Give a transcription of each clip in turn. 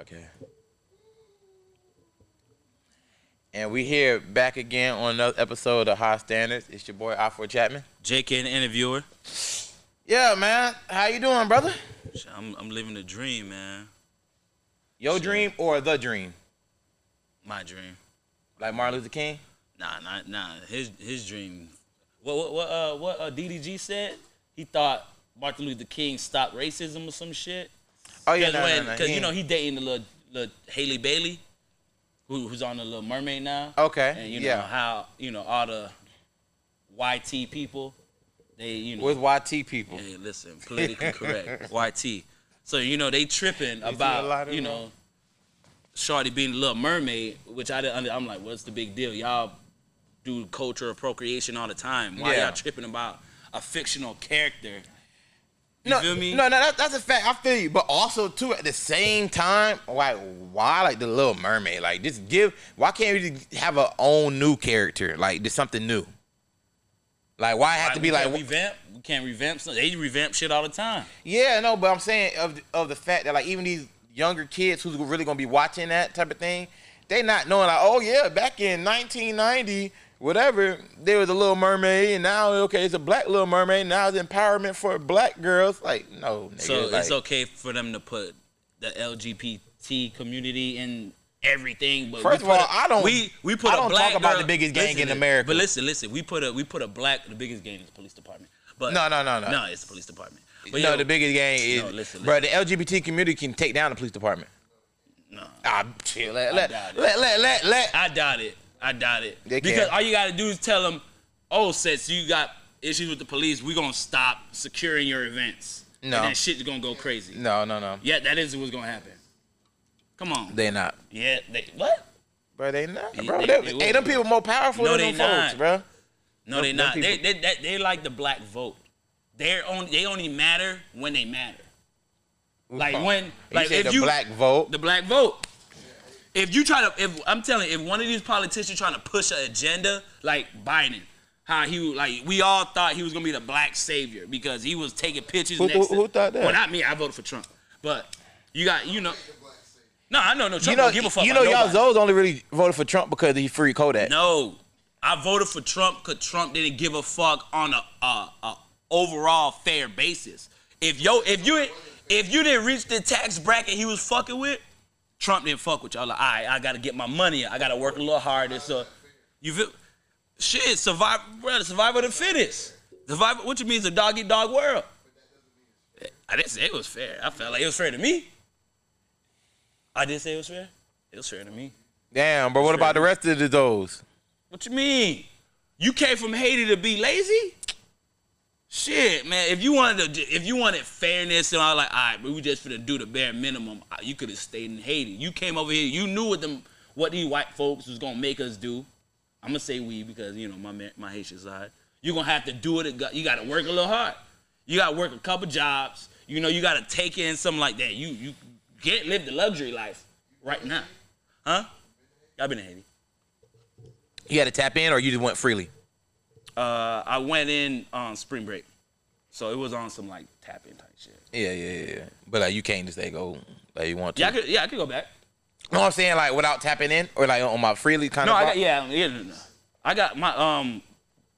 Okay. And we here back again on another episode of High Standards. It's your boy Alfred Chapman. JK, the interviewer. Yeah, man. How you doing, brother? I'm, I'm living the dream, man. Your Shit. dream or the dream? My dream. Like Martin Luther King? Nah, nah, nah. His his dream. What what what uh what uh, DDG said? He thought Martin Luther King stopped racism or some shit. Oh yeah, no, when, no, no. 'cause, you know he dating the little little Halle Bailey, who, who's on the Little Mermaid now. Okay. And you know yeah. how you know all the YT people, they you know With YT people. Hey, listen, politically correct. YT. So you know they tripping see a lot about of you know, Shorty being the Little Mermaid, which I didn't. I'm like, what's the big deal? Y'all do culture appropriation all the time. Why Yeah. y'all tripping about a fictional character? You no, feel me? No, no, that, that's a fact. I feel you, but also too at the same time, like why like the Little Mermaid? Like just give. Why can't we have our own new character? Like just something new. Like why it have to be like revamp. We can't revamp. Something. They revamp shit all the time. Yeah, no, but I'm saying of the, of the fact that like even these younger kids who's really gonna be watching that type of thing, they not knowing like, oh yeah, back in 1990, whatever, there was a Little Mermaid, and now okay, it's a black Little Mermaid. Now it's empowerment for black girls. Like, no, nigga, So like, it's okay for them to put the LGBT community in everything. But First of all, a- I don't- We we put I a don't black talk about girl- the biggest gang in America. But listen, listen. We put a we put a black. The biggest gang is the police department. But No, no, no, no. no. It's the police department. But no, yo, the biggest gang is, No, listen, bro. The LGBT community can take down the police department. No, Ah, chill. Let let let let let. let. I doubt it. I doubt it. They because can. all you gotta do is tell them, oh, since you got issues with the police, we're gonna stop securing your events. No. and that shit's gonna go crazy. No, no, no. Yeah, that is what's gonna happen. Come on. They not. yeah, they what? Bro, they not, bro. they- They, they hey, them people more powerful No, than they them folks, not. bro. No, they not. They, people- they, they, they like the black vote. They're only they only matter when they matter. Like when like if the you black vote. the black vote. If you try to, if I'm telling, you, if one of these politicians trying to push an agenda like Biden, how he like we all thought he was gonna be the black savior because he was taking pictures. Who- next who- who thought that? Well, not me. I voted for Trump, but you got you know. No, I know no Trump you know, don't give a fuck. you know, y'all. Zoes only really voted for Trump because he free Kodak. No, I voted for Trump because Trump didn't give a fuck on a, a, a overall fair basis. If yo, if you if you didn't reach the tax bracket he was fucking with, Trump didn't fuck with y'all. Like, all right, I gotta get my money. I gotta work a little harder. So you feel shit, survive, brother. survival of the fittest. Survival. What you mean, it's a dog eat dog world? I didn't say it was fair. I felt like it was fair to me. I didn't say it was fair. It was fair to me. Damn, but What about the rest of the Zoes? What you mean? You came from Haiti to be lazy? Shit, man. If you wanted to, if you wanted fairness and all, like, all right, but we just finna do the bare minimum. uh, You could have stayed in Haiti. You came over here. You knew what them, what these white folks was gonna make us do. I'm gonna say we because you know my my Haitian side. You are gonna have to do it. You got to work a little hard. You got to work a couple jobs. You know, you got to take in something like that. You you can't live the luxury life right now, huh? Y'all been in Haiti. You had to tap in, or you just went freely? Uh, I went in on spring break, so it was on some like tapping type shit. Yeah, yeah, yeah. But like, you can't just say go like you want to. Yeah, I could. Yeah, I could go back. know what I'm saying? Like without tapping in, or like on my freely kind No, of. I got. Yeah, yeah. No, no. I got my um,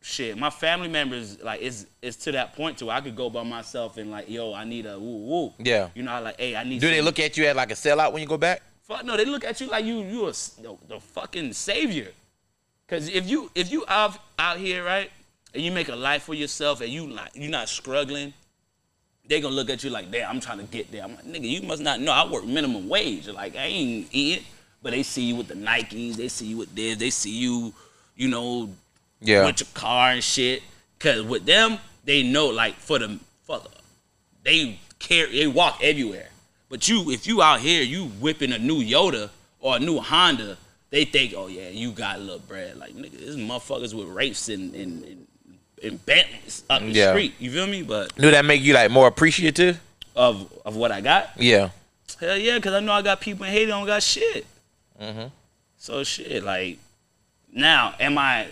shit. My family members like it's it's to that point to where I could go by myself and like, yo, I need a woo woo. Yeah. You know, I like, hey, I need. Do they look at you as like a sellout when you go back? Fuck no, they look at you like you you a the fucking savior. Cause if you if you out out here right and you make a life for yourself and you like you not struggling, they gonna look at you like, damn, I'm trying to get there. I'm like, nigga, you must not know I work minimum wage. Like I ain't eating, it, but they see you with the Nikes, they see you with this, they see you, you know, Yeah. with your car and shit. Cause with them, they know like for the for the, they carry they walk everywhere. But you if you out here, you whipping a new Yoda or a new Honda, they think, oh yeah, you got a little bread. Like nigga, this motherfuckers with rapes and and, and, and Bentleys up the Yeah. street. You feel me? But Do that make you like more appreciative? of of what I got, Yeah. hell yeah, cause I know I got people in Haiti don't got shit. Mhm. So shit, like now, am I?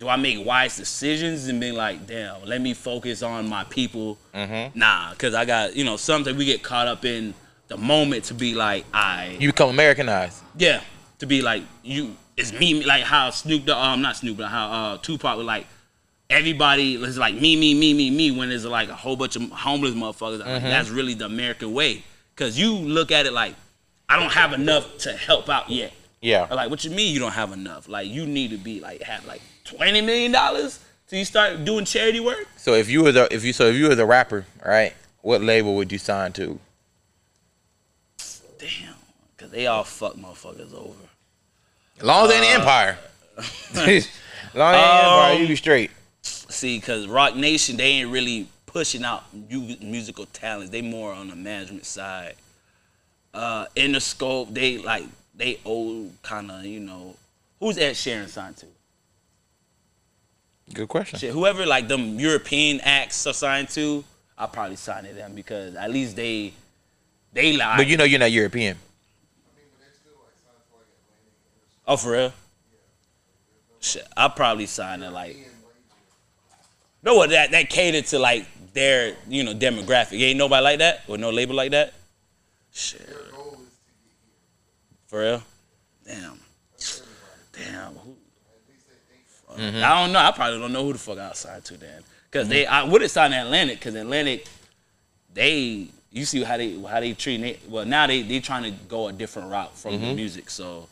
Do I make wise decisions and be like, damn, let me focus on my people? Mhm. Nah, cause I got you know something we get caught up in the moment to be like, I You become Americanized. yeah, to be like you. It's me, like how Snoop, Dogg- um, not Snoop, but how uh, Tupac was like. Everybody is like me, me, me, me, me. When there's like a whole bunch of homeless motherfuckers, like, that's really the American way. Cause you look at it like, I don't have enough to help out yet. Yeah. Or like, what you mean you don't have enough? Like, you need to be like have like twenty million dollars till you start doing charity work. So if you were the if you so if you were the rapper, right? What label would you sign to? Damn, cause they all fuck motherfuckers over. As long as they in the Empire. as long as they in the Empire, you be straight. See, cause Roc Nation they ain't really pushing out mu- musical talents. They more on the management side. Uh, in the scope, they like they old kind of you know who's Ed Sheeran signed to? Good question. Shit, whoever like them European acts are signed to, I'll probably sign to them because at least they they like. But you know you're not European. Oh, for real? Shit, I'll probably sign it like. No, what that that catered to like their you know demographic. Ain't nobody like that or no label like that. Shit. For real? Damn. Damn. Who? Mm-hmm. I don't know. I probably don't know who the fuck I signed to then. Cause they, I would have signed Atlantic. Cause Atlantic, they, you see how they how they treat. They, well, now they they trying to go a different route from the mm-hmm. music. So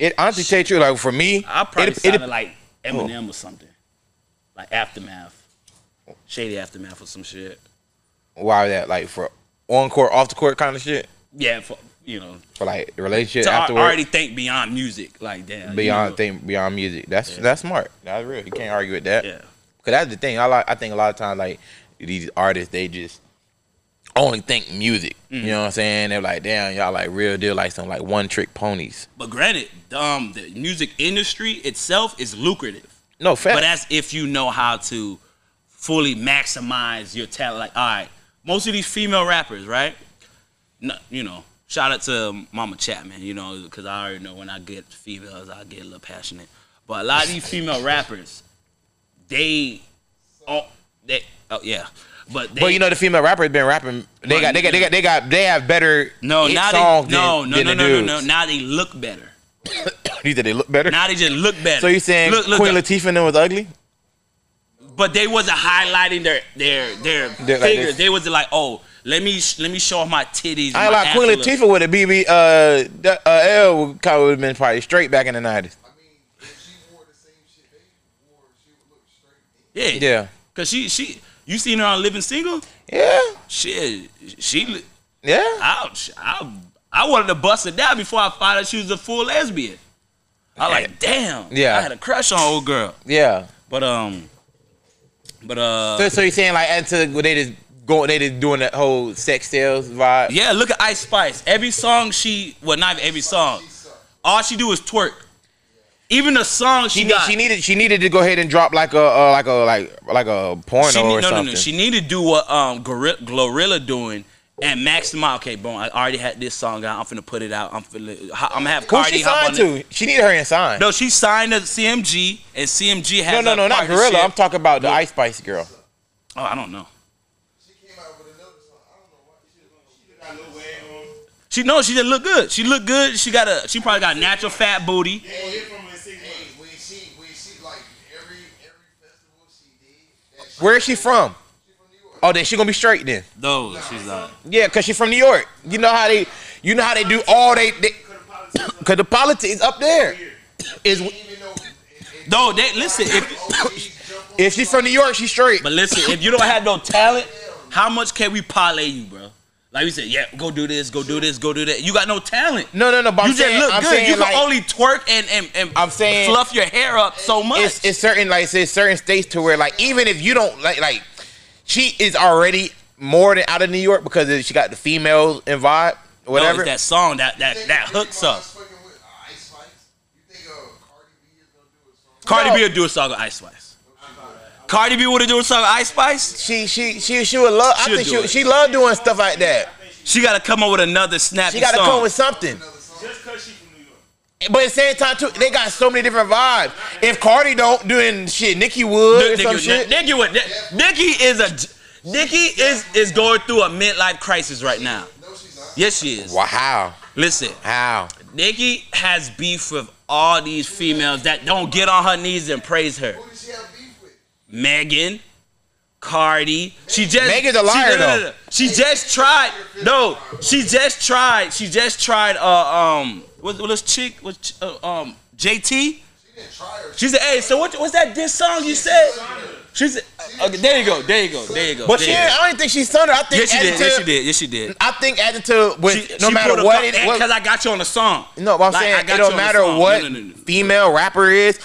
It honestly tell you like for me, I probably it, signed it, like Eminem or something, like Aftermath, Shady Aftermath or some shit. why that like for on court, off the court kind of shit. Yeah, for you know, For like relationship to al- afterward, already think beyond music. Like damn, beyond you know, thing beyond music. That's that's smart. That's real. You can't argue with that. Yeah. Cause that's the thing. I like. I think a lot of times like these artists, they just only think music. Mm-hmm. You know what I'm saying? They're like, damn, y'all like real deal, like some like one trick ponies. But granted, um, the music industry itself is lucrative. No fact. But that's if you know how to fully maximize your talent. Like, all right, most of these female rappers, right? No, you know, shout out to Mama Chapman, you know, because I already know when I get females, I get a little passionate. But a lot of these female rappers, they, oh, they, oh yeah, but they, But you know the female rappers been rapping. They got they got they got they got they have better no, hit now songs they, no, than, no, than no, the no, no, dudes. no, now they look better. You said they look better. Now they just look better. so you saying look, look, Queen look, Latifah and them was ugly? but they wasn't highlighting their their their They're figures. this. they wasn't like, oh, let me let me show off my titties. I my like Queen. Latifah with a BB. Uh, uh, L would kind of would have been probably straight back in the nineties. I mean, if she wore the same shit they wore, she would look straight. Yeah, Yeah, Cause she she you seen her on Living Single? yeah, Shit, she yeah. ouch. I I wanted to bust her down before I found out she was a full lesbian. I like damn. Yeah. I had a crush on old girl, Yeah. but um, but uh, So, so you're saying like until they just going, they just doing that whole sex sales vibe. yeah. Look at Ice Spice. Every song she well not every song. All she do is twerk. Even the song she, She, need, got. she needed she needed to go ahead and drop like a uh, like a like like a porno She or need, no, something. no, no. She need to do what um Gorilla, Glorilla doing and maximize. Okay, boom. I already had this song out. I'm finna put it out. I'm finna. I'm gonna have Cardi Who she hop on signed it. to? She needed her in sign. No, she signed to CMG and CMG has no, no, a no, not. Gorilla. I'm talking about the Ice Spice girl. Oh, I don't know. She came out with another song. I don't know. She, she no. She didn't look good. She looked good. She got a. She probably got natural fat booty. Hey, when she, when she, like, every, every festival she did, that shit, Where is she from? she from New York. Oh, then she gonna be straight then. No, she's not. Yeah, cause she from New York. You know how they, you know how they do all they, they cause the politics up there. Is Even though, it, it, No, they listen. If OGs jump on if she's from New York, she's straight. but listen, if you don't have no talent, how much can we parlay you, bro? Like you said, yeah, go do this, go do this, go do that. You got no talent. No, no, no. But you I'm just saying, look I'm good. saying You can like, only twerk and and, and I'm saying- fluff your hair up so much. it's, it's certain like say certain states to where like even if you don't like like she is already more than out of New York because she got the females and vibe No, whatever. it's that song that that Think- that hooks up. us fucking with, uh, Ice Spice? You think, uh, Cardi B is gonna do a song? Cardi No. B would do a song with Ice Spice. Cardi B would have do something Ice Spice. she she she she would love. I She'll think she it. she love doing stuff like that. She got to come up with another snappy She got to come with something. Just cause she from New York. But at the same time too, they got so many different vibes. If Cardi don't doing shit, Nicki would or some Nicki, shit. Nicki, would- Nicki is a Nicki is is going through a midlife crisis right now. No, she's not. Yes, she is. Wow, how? Listen, How? Nicki has beef with all these females that don't get on her knees and praise her. Who does she have beef with? Megan, Cardi. She just Megan's a liar, she, no, no, no, though. no. She just tried. No, she just tried. She just tried. Uh, um, what what this chick? What uh, um JT? She didn't try her. She said, "Hey, so what? What's that diss song you said?" She said, okay, "There you go. There you go. There you go." But she, you ain't- go. I don't even think she's thunder. I think Yes, she added did. to- Yes, she did. Yes, she did. I think added to with She- no she matter what co- it and- what, Cause I got you on the song. No, but I'm Like, I saying got it you don't matter song. No, what no, no, no. female rapper is,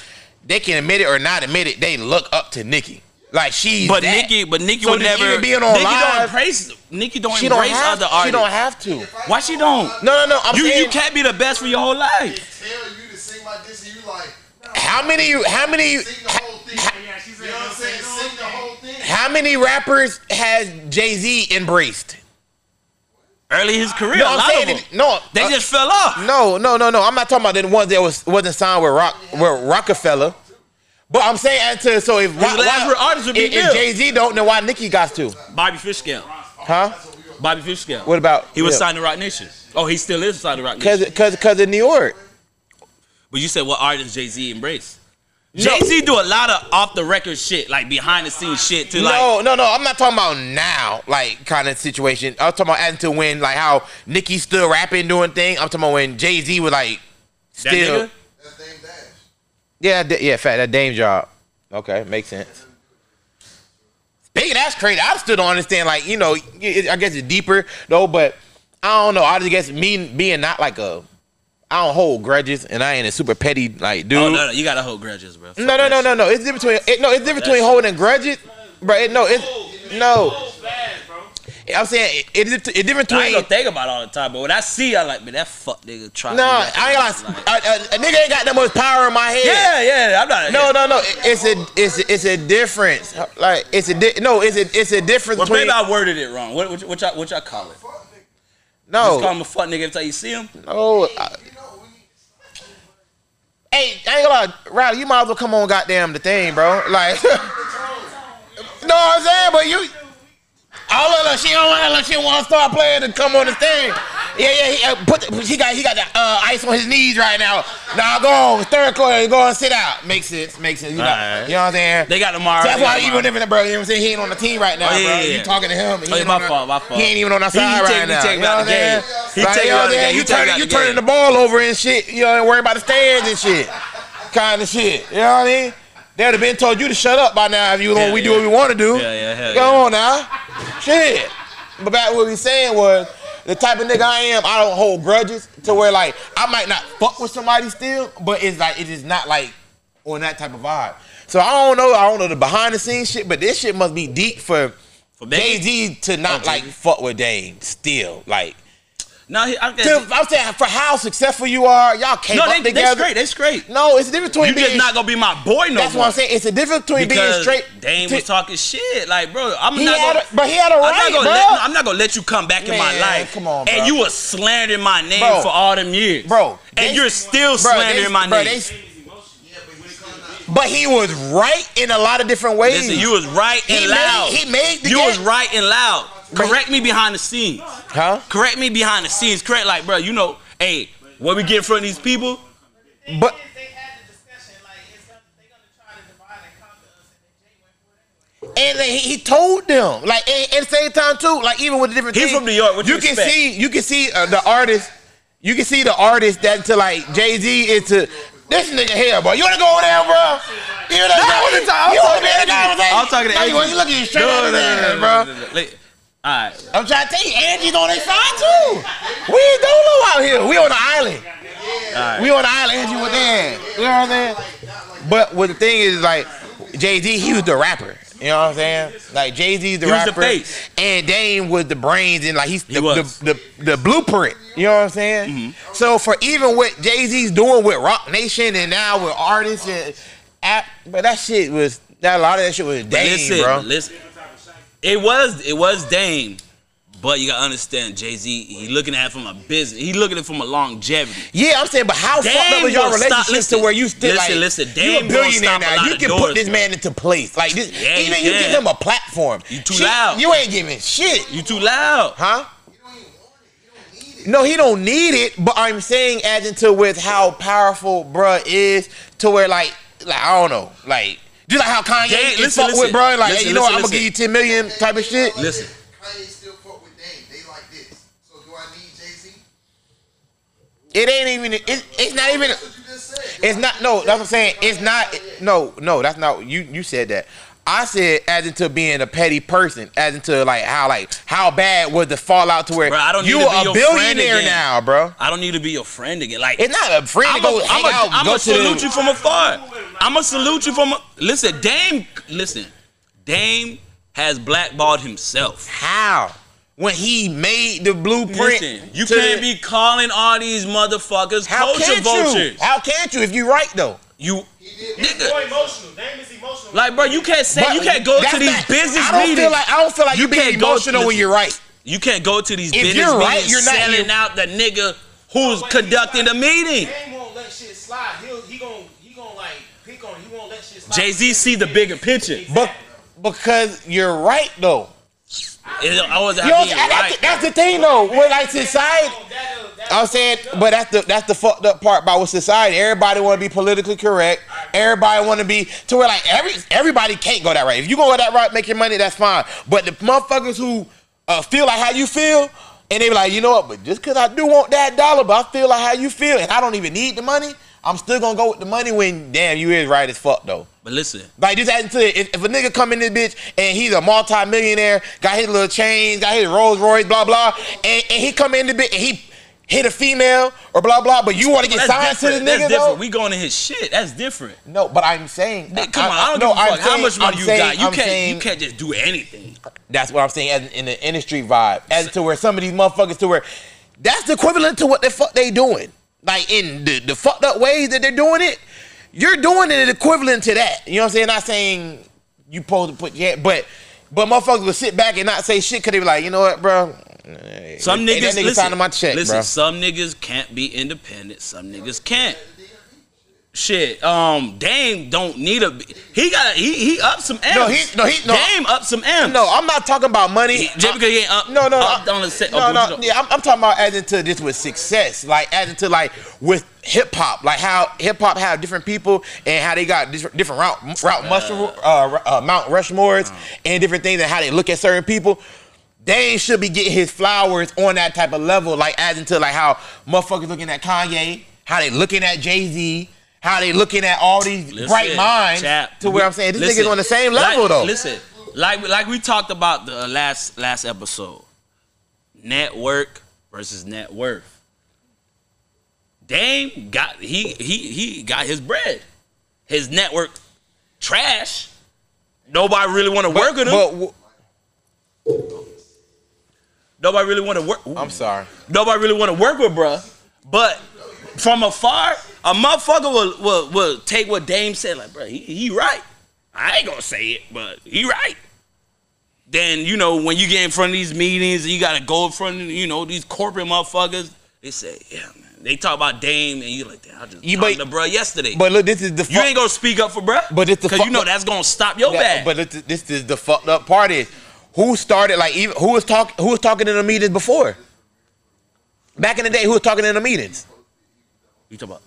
they can admit it or not admit it. They look up to Nicki. Like she's But that. Nicki, but Nicki So would never. even being on Nicki live- don't embrace. Nicki don't she don't embrace have. other artists. She don't have to. Why she don't? No, no, no. I'm you saying you can't be the best for your whole life. Tell you to sing my diss and you like, no, how many how many sing the whole thing. You know what I'm saying? Sing the whole thing. how many rappers has Jay Z embraced? Early in his career, No, a I'm lot saying of them. no. They uh, just fell off. No, no, no, no. I'm not talking about the ones that was wasn't signed with Rock with Roc-A-Fella. But I'm saying to so if why, last real artist would be if, if Jay Z don't, then why Nicki got to? Bobby Fishscale. Huh? Bobby Fishscale. What about He was yeah. signed to Roc Nation. Oh, he still is signed to Roc Nation. cause, cause in New York. But you said what artist Jay Z embraced? No. Jay Z do a lot of off the record shit, like behind the scenes shit to like. no, no, no. I'm not talking about now, like kind of situation. I was talking about as to when, like how Nicki still rapping, doing thing. I'm talking about when Jay Z was like that still. nigga? That's Dame Dash. Yeah, d- yeah, fat that Dame job. Okay, makes sense. Speaking, that's crazy. I still don't understand. Like you know, it, I guess it's deeper though, but I don't know. I just guess me being not like a, I don't hold grudges, and I ain't a super petty like oh, dude. Oh no, no, you gotta hold grudges, bro. Fuck No, no, no, no, no. It's different between it, no. It's different between holding grudges, bro. It, no, it's no. I'm saying it, it's it's different I ain't between. gonna think about it all the time, but when I see, I like, man, that fuck nigga try. No, I ain't gonna. Like. A, a, a nigga ain't got that much power in my head. yeah, yeah, I'm not. No, no, no. It's a it's a, it's a difference. Like it's a di- no. It's a it's a difference Well, between maybe I worded it wrong. What, what, what, y'all, what y'all call it? No. Just call him a fuck nigga every time you see him. no. I- Hey, I ain't gonna lie, Riley. You might as well come on, goddamn the thing, bro. Like, no, I'm saying, but you. Oh look, look, she don't want, look, she want to start playing to come on the thing. Yeah, yeah, he, uh, put the, he got he got the uh, ice on his knees right now. Now go on, third quarter, go and sit out. Makes sense, makes sense. You know, Alright. you know what I'm saying? They got tomorrow. So that's why even if bro, you know what I'm saying, he ain't on the team right now, Oh, yeah, bro. yeah, yeah. You talking to him? He Oh, my the- fault, my fault. He ain't even on our side he right take- he now. take you know what I'm the saying? He Like, take you know out what I'm the saying? game. You He take me turning, you the turning the ball over and shit. You know, and worry about the stands and shit. Kind of shit. You know what I mean? They would have been told you to shut up by now if you Yeah, we do what we want to do. Yeah, yeah, hell Come yeah. on now. Shit. But back what we saying was the type of nigga I am, I don't hold grudges to where like I might not fuck with somebody still, but it's like it is not like on that type of vibe. So I don't know, I don't know the behind the scenes shit, but this shit must be deep for For Jay Z to not Oh, like fuck with Dame still. Like No, he, I, to, I'm saying for how successful you are, y'all came no, up they, they together. straight. They straight. No, it's a difference between You being just not gonna be my boy no That's more. what I'm saying. It's a difference between being straight. Dame to- was talking shit. Like, bro, I'm not gonna. a- but he had a I'm right, not gonna bro. let. I'm not gonna let you come back in my life. come on, And you were slandering my name Bro. for all them years, Bro, And they- you're still Bro, slandering they- my bro, name. but he was right in a lot of different ways. Listen, you was right and He loud. made- he made the You was right and loud. Correct me behind the scenes. huh? Correct me behind the scenes. Correct, like, bro, you know, hey, what we get in front of these people? But they had the discussion, like it's gonna, they're gonna try to divide and conquer us, and then Jay went for anyway. and then he, he told them like and, and at the same time too, like even with the different. He's things, from New York, what you you can expect? see you can see uh, the artist. You can see the artist that to like Jay Z is to this nigga here, bro. You wanna go over there, bro? You wanna I go? wasn't talking- You was wanna be in the talking to Angie. conversation? I'm talking to No, you Angie. want- You looking straight No, at no, the no, no, bro. no, no, no. Like, All right. I'm trying to tell you, Angie's on their side too. We ain't dolo out here. We on the island. We on the island. Angie was there. You know what I'm saying? But what the thing is, like Jay Z, he was the rapper. You know what I'm saying? Like Jay Z's the He was the rapper, face. and Dame was the brains, and like he's the, was. the, the the blueprint. You know what I'm saying? Mm-hmm. So for even what Jay Z's doing with Roc Nation, and now with artists and app, but that shit was that a lot of that shit was Dame, listen, bro. listen. It was it was Dame, but you gotta understand Jay Z. He looking at it from a business. He looking at it from a longevity. Yeah, I'm saying, but how fucked up is your relationship listen, to where you still listen, like listen, you Dame a gonna billionaire a now? lot You can doors, put this man into place. Like this, Yeah, even you you give him a platform. You too Shit, loud. You ain't giving shit, You too loud. huh? No, he don't need it, but I'm saying as into with how powerful bruh is to where like like I don't know, like just like how Kanye Jay- is listen, fuck with listen. bruh, like Listen, hey, you know what, I'm gonna give you 10 million type of shit. Listen, Kanye still fuck with Dame. They like this. So do I need Jay Z? It ain't even it, it's not even That's what you just said. it's not no, that's what I'm saying. It's not no, no, that's not you you said that. I said as into being a petty person, as into like how like how bad was the fallout to where Bro, I don't you need to be a your friend billionaire again. now, bro. I don't need to be your friend again. Like It's not a friend to I'm go a, hang I'm a, out, I'm go a to salute you from afar. I'm gonna salute you from. A, listen, Dame. Listen, Dame has blackballed himself. How? When he made the blueprint. Listen, you can't the- be calling all these motherfuckers How culture vultures. you? How can't you if you right though? You, nigga, more emotional. Dame is emotional. like, bro, you can't say But you can't go to these not- business I don't meetings. feel like I don't feel like You you being can't go- emotional when you're right. you can't go to these If business you're right, meetings you're not- selling you're- out the nigga who's conducting the meeting. Dame won't let shit slide. He'll he gon' he gon' like pick on. He won't let shit slide. Jay Z see the bigger picture. But because you're right though. It, I wasn't You know, being that's, right. that's the thing though. With like society, I'm saying, but that's the that's the fucked up part about with society. Everybody want to be politically correct. Everybody want to be to where like every everybody can't go that right. If you go that right, make your money, that's fine. But the motherfuckers who uh, feel like how you feel, and they be like, you know what? But just because I do want that dollar, but I feel like how you feel, and I don't even need the money, I'm still gonna go with the money. When damn, you is right as fuck though. But listen, Like just adding to it, if, if a nigga come in this bitch and he's a multi-millionaire, got his little chains, got his Rolls Royce, blah blah, and, and he come in the bitch and he hit a female or blah blah, but you want to get signed to the different. That's nigga different. though? We going to his shit. That's different. no, but I'm saying, Nigga, Come on, I don't no, give a I'm fuck how saying- much money I'm you saying- got. You I'm can't. saying- you can't just do anything. That's what I'm saying as in the industry vibe, as to where some of these motherfuckers to where that's the equivalent to what the fuck they doing. Like in the, the fucked up ways that they're doing it, you're doing it equivalent to that. You know what I'm saying? Not saying you supposed to put yeah, but but motherfuckers will sit back and not say shit because they be like, you know what, bro? Some Hey, niggas nigga listen. check, listen, bro. some niggas can't be independent. Some niggas can't. Shit, um, Dame don't need a. He got he he up some amps. No, he- no, he- no. Dame up some amps. No, I'm not talking about money. He- just because he ain't up. No, no, up no. on the set. No, up, no, yeah, I'm, I'm talking about adding to this with success, like adding to like with hip hop, like how hip hop have different people and how they got different different route route mushroom, uh, uh, Mount Rushmores and different things and how they look at certain people. They should be getting his flowers on that type of level, like adding to like how motherfuckers looking at Kanye, how they looking at Jay Z. How they looking at all these Listen, bright minds chap, to where we- I'm saying this listen, nigga's on the same level like, though. Listen, like like we talked about the last last episode, network versus net worth. Dame got he he he got his bread. His network trash. Nobody really want to work with him. But, Nobody really want to work. I'm sorry. Nobody really want to work with, bruh. But from afar, a motherfucker will, will, will take what Dame said, like, bro, he, he right. I ain't gonna say it, but he right. Then, you know, when you get in front of these meetings and you gotta go in front of, you know, these corporate motherfuckers, they say, yeah, man. They talk about Dame and you like, damn, I just You- talked but- to bruh yesterday. But look, this is the you ain't gonna speak up for bruh. But it's the Because you know that's gonna stop your Yeah, bag. But this, this is the fucked up part is who started like even who was talking who was talking in the meetings before? Back in the day, who was talking in the meetings? you talk about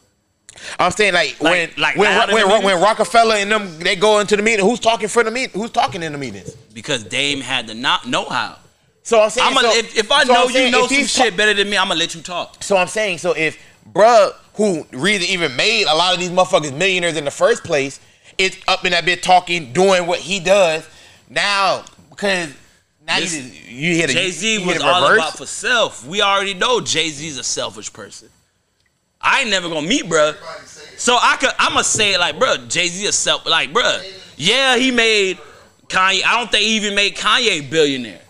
I'm saying like, when like when in when, when. Roc-A-Fella and them they go into the meeting, who's talking for the meeting? Who's talking in the meetings? because Dame had the not know how. So I'm saying I'm so- if, if I so know I'm you saying know some shit better than me, I'm gonna let you talk. So I'm saying, so if bruh, who really even made a lot of these motherfuckers millionaires in the first place, is up in that bit talking, doing what he does, now because now you, Listen, you hit a Jay Z you was a all about for self. We already know Jay Z's a selfish person. I ain't never gonna meet bruh. So I could I'ma say it like bruh, Jay Z a self like bruh. Yeah, he made Kanye. I don't think he even made Kanye billionaire.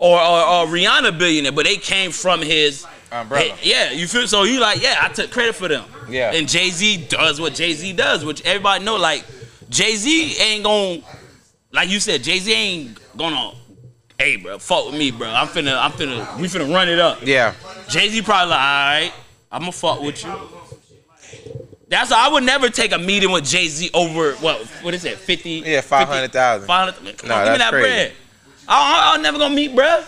Or, or, or Rihanna billionaire, but they came from his Umbrella. Yeah, you feel so you like, yeah, I took credit for them. Yeah. And Jay Z does what Jay Z does, which everybody know. Like Jay Z ain't gonna, like you said, Jay Z ain't gonna. Hey, bro, fuck with me, bro. I'm finna, I'm finna, we finna run it up. Yeah. Jay Z probably like, all right, I'm gonna fuck with you. That's I would never take a meeting with Jay Z over what? What is it? Fifty? Yeah, 500,000. Five hundred. Come No, on, give me that crazy. bread. I, I, I'm never gonna meet, bruh.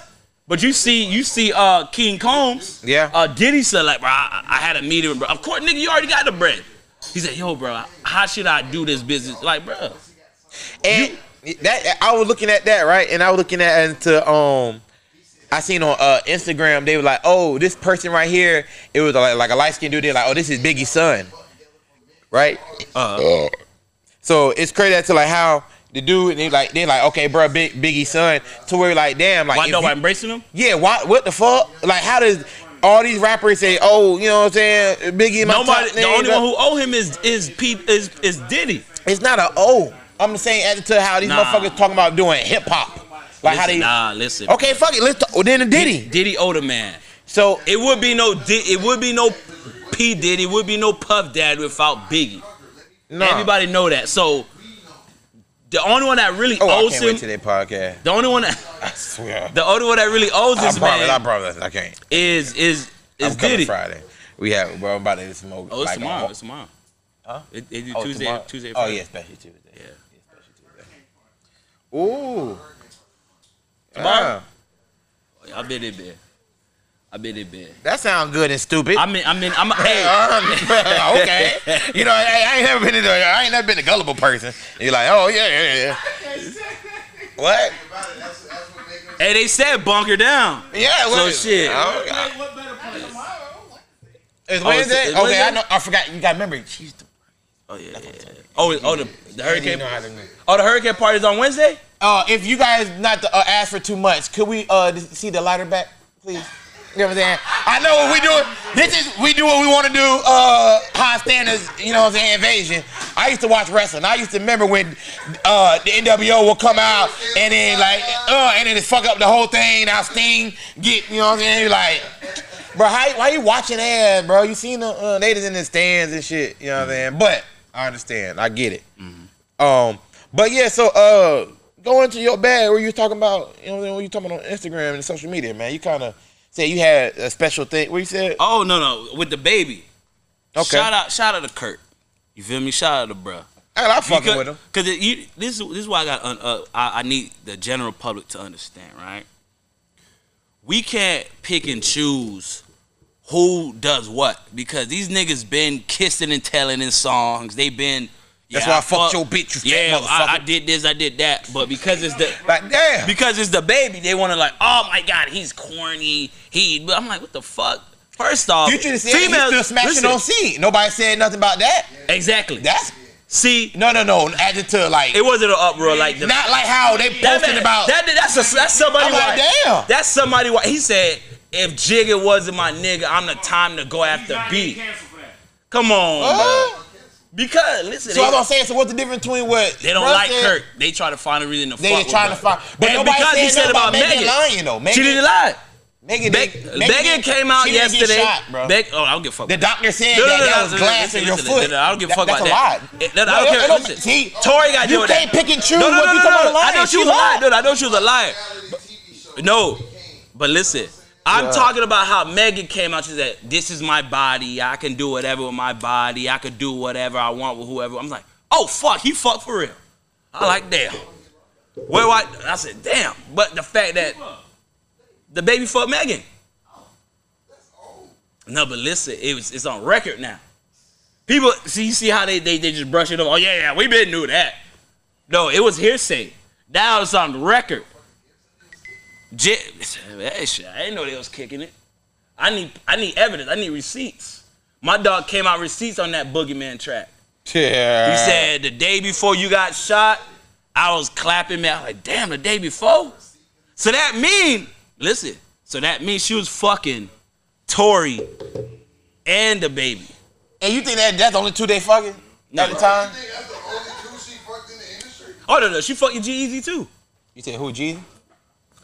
But you see, you see, uh, King Combs. Yeah. Uh, Diddy said like, bro, I, I had a meeting, bro. Of course, nigga, you already got the bread. He said, yo, bro, how should I do this business? Like, bro, And that I was looking at that right, and I was looking at into um, I seen on uh, Instagram they were like, oh, this person right here, it was like, like a light skinned dude. They're like, oh, this is Biggie's son, right? uh, So it's crazy to like how the dude they like they like okay, bro, Big Biggie's son, to where like damn, like why if nobody you- embracing him? yeah, why what the fuck? Like how does all these rappers say, oh, you know what I'm saying, Biggie, my Nobody. top The only but- one who owe him is is Pete is is Diddy. It's not a O. I'm saying added to how these Nah. motherfuckers talking about doing hip hop, like how Listen, they. nah, listen. Okay, fuck it. Let's talk. Well, then the Diddy. Diddy owed a man. So It would be no it would be no P Diddy, it would be no Puff Dad without Biggie. nah. Everybody know that. So the only one that really Oh, I can't him, wait to their podcast. the only one that I swear. the only one that really owes I this promise. I promise. I can't. is is is I'm Diddy. Friday. We have. I'm about to smoke. Oh, it's like tomorrow. It's tomorrow. Huh? It, they Oh, Tuesday, tomorrow? Tuesday. Oh yeah, special Tuesday. Yeah. special Tuesday. Ooh. Tomorrow? Ah, I bet it be. I bet it be. that sounds good and stupid. I mean, I mean, I'm hey. Uh, okay. You know, I, I ain't never been I ain't never been a gullible person. And you're like, oh yeah, yeah, yeah. What? About it, that's, that's what make them Hey, they said bunker down. Yeah. What, So what? shit. Oh, God. What better place tomorrow? It's Oh, it's- it's okay, Wednesday? I know. I forgot. You got to remember. She's the, Oh yeah. yeah, yeah. Oh, oh the the hurricane. know how to. Oh, the hurricane party's on Wednesday. Uh, if you guys not to uh, ask for too much, could we uh see the lighter back, please? You know what I'm saying? I know what we doing. This is we do what we want to do. Uh, high standards. You know what I'm saying? Invasion. I used to watch wrestling. I used to remember when uh the NWO would come out and then like uh and then it fuck up the whole thing. Now Sting get you know what I'm saying? You're like. Bro, how, why you watching ass, bro? You seen the uh, ladies in the stands and shit. You know what I'm saying? But I understand. I get it. Um, but yeah, so uh, go into your bag where you talking about, you know, when you talking about on Instagram and social media, man. You kind of said you had a special thing. What you said? Oh no no, with the baby. Okay. Shout out, shout out to Kurt. You feel me? Shout out to bruh. I, I fucking Because- with him. Cause it, you, this is this is why I got. Uh, uh, I, I need the general public to understand, right? We can't pick and choose who does what because these niggas been kissing and telling in songs. They been. That's yeah, why I fucked fuck- your bitch, you Yeah, I, I did this, I did that, but because it's the Like, damn. because it's the baby, they want to like, oh my god, he's corny. He, but I'm like, what the fuck? First off, Future said he still smashing listen, on scene. Nobody said nothing about that. Exactly. That's See, no, no, no. Added to like, it wasn't an uproar like the not like how they That posted man- about. that. That's a, that's somebody. I'm like, white. damn. That's somebody. White. He said, if Jigga wasn't my nigga, I'm the time to go after B. Come on, Huh? Because listen, So I was they, gonna say, so what's the difference between what they don't like said? Kurt. They try to find a reason to They fuck just with trying to find, but And nobody because said, he said nothing about Megan Megan. lying though. Megan, She didn't lie. Megan, Meg- did- Megan came out she didn't get yesterday. shot, bro. Meg- oh, I don't give a fuck. The doctor said No, no, that no, that no, was glass listen, in your listen, foot. no, no, I don't give a That- fuck that's about a that. lie. It- no, no, I don't care. no, Listen, see, Tory got to you deal with can't that. pick and choose No, no, what no, you no, talking no. about I know lying. she was a liar. lied. No, I know she was a liar. No, but listen, I'm talking about how Megan came out. She said, "This is my body. I can do whatever with my body. I can do whatever I want with whoever." I'm like, "Oh fuck, he fucked for real." I like damn. Where I, I said, "Damn," but the fact that the baby fucked Megan. No, but listen, it was it's on record now. People see you see how they they, they just brush it off. Oh yeah, yeah, we been knew that. No, it was hearsay. Now it's on record. J- hey, shit, I didn't know they was kicking it. I need I need evidence. I need receipts. My dog came out receipts on that boogeyman track. Yeah. He said the day before you got shot, I was clapping man. I was like, damn, the day before. So that mean, listen. So that means she was fucking Tory and the baby. And you think that that's the only two they fucking No. at the time? You think that's the only two she fucked in the industry? Oh no, no, she fucking G-Eazy too. You said who? Jeezy?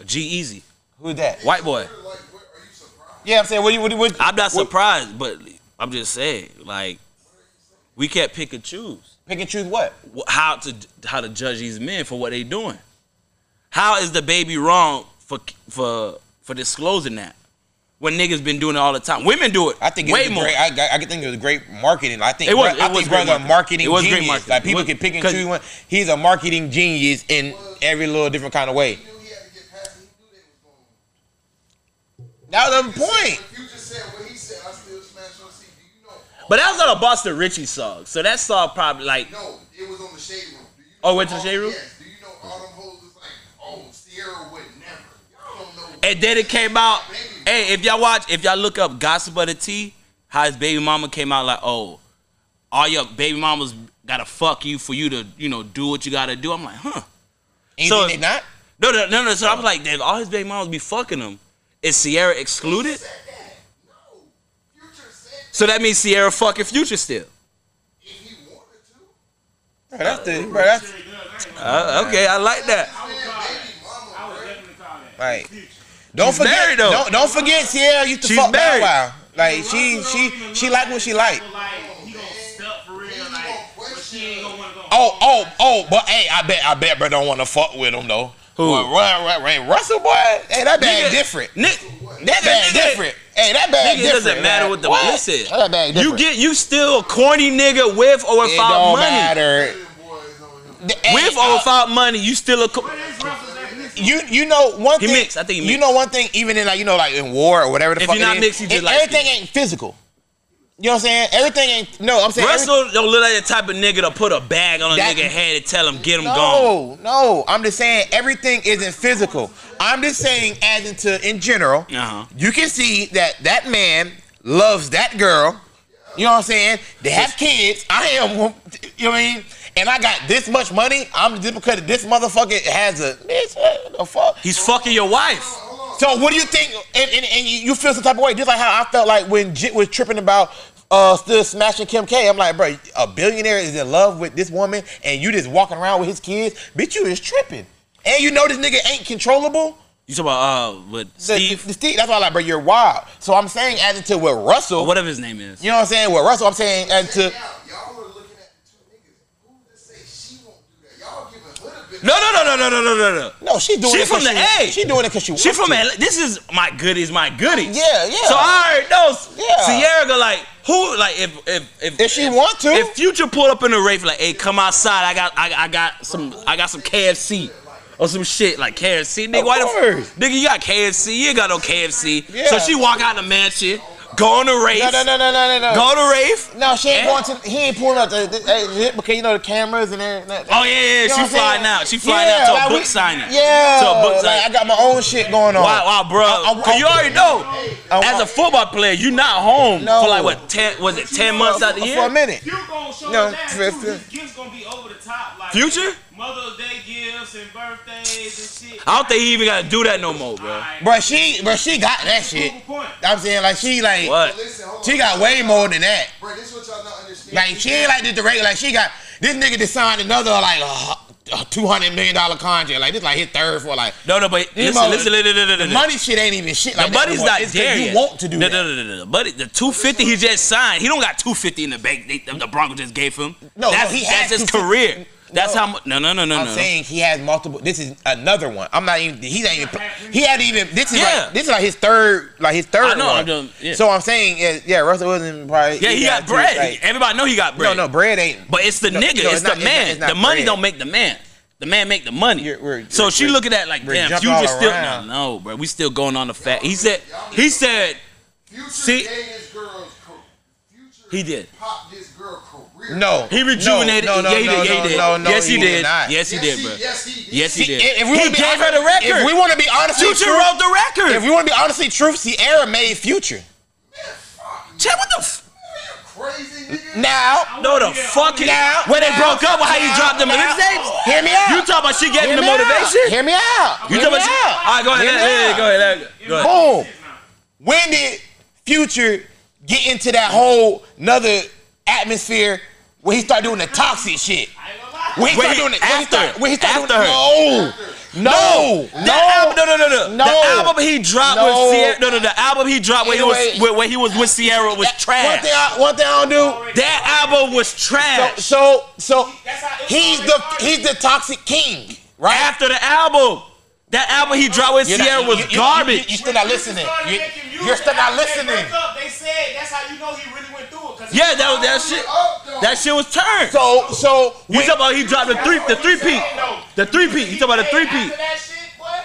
G-Eazy, Who's that? white boy. Like, what, are you surprised? Yeah, I'm saying what? you- What? what I'm not what- surprised, but I'm just saying, like, we can't pick and choose. Pick and choose what? how to how to judge these men for what they doing. How is the baby wrong for for for disclosing that when niggas been doing it all the time? Women do it. I think it way was more. great. I, I think it was great marketing. I think It was- bro- I it was think great brother marketing. marketing It was great marketing. Like people It was- can pick and choose one. He's a marketing genius in every little different kind of way. He knew he had to get past it. He knew they was going That was the point. You just said what he said, I still smash on CD. Do you know? But that was on a Buster Richie song, so that song probably like. No, it was on the shade room. Do you Oh, know went to the all- shade room? Yes. Do you know all them hoes was like, oh, Ciara would never. Y'all don't know. And then it came out. Hey, if y'all watch, if y'all look up Gossip of the T, how his baby mama came out like, oh, all your baby mamas gotta fuck you for you to, you know, do what you gotta do. I'm like, huh. Ain't So- they not? No, no, no, no. So I'm like, damn, all his baby mamas be fucking him. Is Ciara excluded? No. So that means Ciara fucking Future still. if he wanted to. Bro, that's the bro. That's Uh, okay, I like that. Man, baby mama, bro. like. Don't She's forget. married, though. Don't don't forget. Ciara used to She's fuck Bow married. Wow. Like she she she like what she like. Like he gonna step for real, like, but she ain't gonna wanna go. Oh oh oh. But hey, I bet I bet bro don't want to fuck with him though. Who? Boy, Ru- Ru- Ru- Russell boy. Hey, that bag Nigga, different. Nick, That bag nigga, different. Hey, that bag Nigga, it different. doesn't matter what the What? listen. That bag different. You get you still a corny nigga with or without it don't money. matter. Boys. Hey, With or I- without money, you still a. Co- What is Russell's you you know one He thing. mixed. I think he You know one thing. Even in like you know like in war or whatever the If fuck you're not it is, mixed, you just like everything ain't physical. You know what I'm saying? Everything ain't. No, I'm saying. every- Russell don't look like the type of nigga to put a bag on a That- nigga head and tell him get him gone. No, no. I'm just saying everything isn't physical. I'm just saying as into in general. Uh-huh. You can see that that man loves that girl. You know what I'm saying? They have kids. I am. You know what I mean? And I got this much money. I'm just because this motherfucker has a bitch. What the fuck? He's fucking your wife. So what do you think? And, and, and you feel some type of way, just like how I felt like when Jit was tripping about uh still smashing Kim K. I'm like, bro, a billionaire is in love with this woman, and you just walking around with his kids. Bitch, you is tripping. And you know this nigga ain't controllable. You talk about uh with The- Steve the Steve, that's why I'm like, bro, you're wild. So I'm saying, as into with Russell, or whatever his name is. you know what I'm saying? With Russell, I'm saying, as to No, no, no, no, no, no, no, no. No, she doing she it from the she, A. She doing it because she. She from to. Atlanta. This is my goodies, my goodies. Yeah, yeah. So I heard those. Yeah. Ciara go like who like if if if, if she if, want to if Future pull up in the rave like hey come outside I got I, I got some I got some KFC or some shit like KFC nigga why the nigga you got KFC you ain't got no KFC yeah. so she walk out the mansion go on the race, No, no, no, no, no, no, no. go to Rafe. No, she ain't Yeah. going to. He ain't pulling up the, the, the because you know the cameras and everything. Oh yeah, yeah. You know she flying saying? out. She flying Yeah, out to a book we- signing. Yeah, To a book like, signing. I got my own shit going on. Wow, wow, bro. I- I- Cause you already know, I- as a football player, you not home No. for like what ten? Was it ten months out the year? for a minute. You gonna show No, his ass for- too. for- His gifts gonna be over the top, like Future? Mother's Day gifts and birthdays and shit. I don't think he even gotta do that no more, bro. Alright. But she, but she got that shit. Proof of point. I'm saying like she like What? Listen, she got way more than that. Bro, this what y'all not understand. Like she ain't like this the regular. Like she got this nigga just signed another like uh, a two hundred million dollar contract. Like this like his third for like No, no, but listen, mother- listen, listen, listen, the listen. money shit ain't even shit. Like The that money's not It's 'cause there you want to do no, that. No, no, no, no, no. Buddy, the 250 he just signed, he don't got 250 in the bank. They, the Broncos just gave him. No, that's, no, he that's has his career. That's No. how much. No, no, no, no, I'm no. saying he has multiple. This is another one. I'm not even. He ain't even. He had even. This is Yeah. like. This is like his third. Like his third I know, one. I'm doing- yeah. So I'm saying, yeah, yeah, Russell Wilson probably. yeah, he, got, to, bread. like- Everybody know he got bread. no, no, bread ain't. But it's the No, nigga. no, it's, it's the not- it's not- man. it's not the money bread. don't make the man. The man make the money. You're- we're- so we're- she we're- looking at like, damn, jumping Future still. No, around. no, bro. We still going on the fact. He said. He said. Future See- his girl's co- Future He did. popped this girl career. No, He rejuvenated. No, no, yeah, he no. Yeah, he did. No, no, yes, he, did. not. Yes, he did, bro. Yes, he did. Yes, he did. If, if we he wanna gave her the record. If we want to be honestly Future true, wrote the record. if we want to be honestly truth, Ciara made Future. Check what the. F- Crazy nigga. Now, no, the fucking. Now- when they now- broke up, how you dropped them now- mixtapes? hear me out. You talking about she getting the me out. motivation? Hear me out. You Hear talking about? She, all right, go ahead. Hear me Let, let, out. go ahead. Go ahead. Boom. When did Future get into that whole another atmosphere where he started doing the toxic shit? When he Wait, started doing it, when after. when he started After doing her. no, no, no, That album, no, no, no, no. No. The album he dropped No. with Ciara. No, no, the album he dropped when he was when, when he was with Ciara was One trash. thing, I, one thing I don't do. That album was trash. So, so That's how it he's the he's the toxic king, right? After the album, that album he dropped with You're not- Ciara was you- you- you- garbage. You, still not listening. You, you're still not listening. They said that's how you know he really yeah, that was that shit. That shit was turned. So, so You when, talking about he dropped the three, the three peat, the three peat. You talking about the three peat? That shit, boy.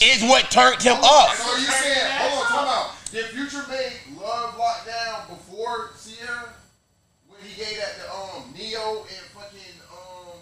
is what turned him up. So you saying, hold on, time Future made Love Lockdown before Ciara when he gave that to um Neo and fucking um.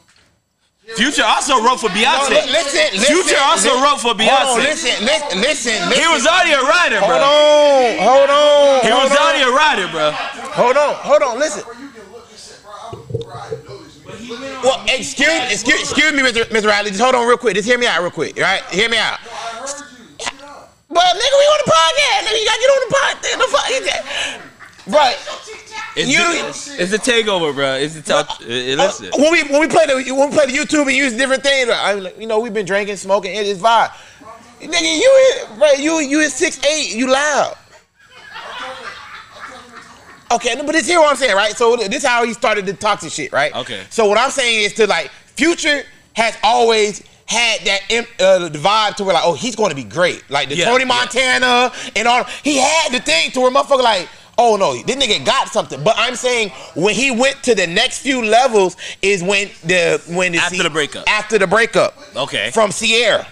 Future also wrote for No, Beyonce. li- listen, listen, Future also listen. wrote for Beyonce. Hold on, listen, listen, listen, listen. He was already a writer, bro. Hold on, hold on. He hold was on. already a writer, bro. Hold on, hold on, listen. Bro, you can look this shit, bro. I'm, bro, I know this. But he went on. Well, excuse, excuse, excuse me, Mr. Mr. Riley. Just hold on real quick. Just hear me out real quick, all right? Hear me out. I heard you. Look it up. But nigga, we on the podcast. Nigga, you gotta get on the podcast. The fuck is that? Right. It's, You- the, it's the takeover, bro. It's a talk. uh, listen. When we when we play the when we play the YouTube and use different things, I like, you know, we've been drinking, smoking, it is vibe. Nigga, you is- bro, you you is six eight, you loud. Okay, no, but this here what I'm saying, right? So this is how he started the toxic shit, right? Okay. So what I'm saying is to like Future has always had that uh, the vibe to where like, oh, he's going to be great. Like the Yeah, Tony yeah. Montana and all. He had the thing to where motherfucker like, oh no, this nigga got something. But I'm saying when he went to the next few levels is when the when the After the breakup. After the breakup. Okay. From Ciara,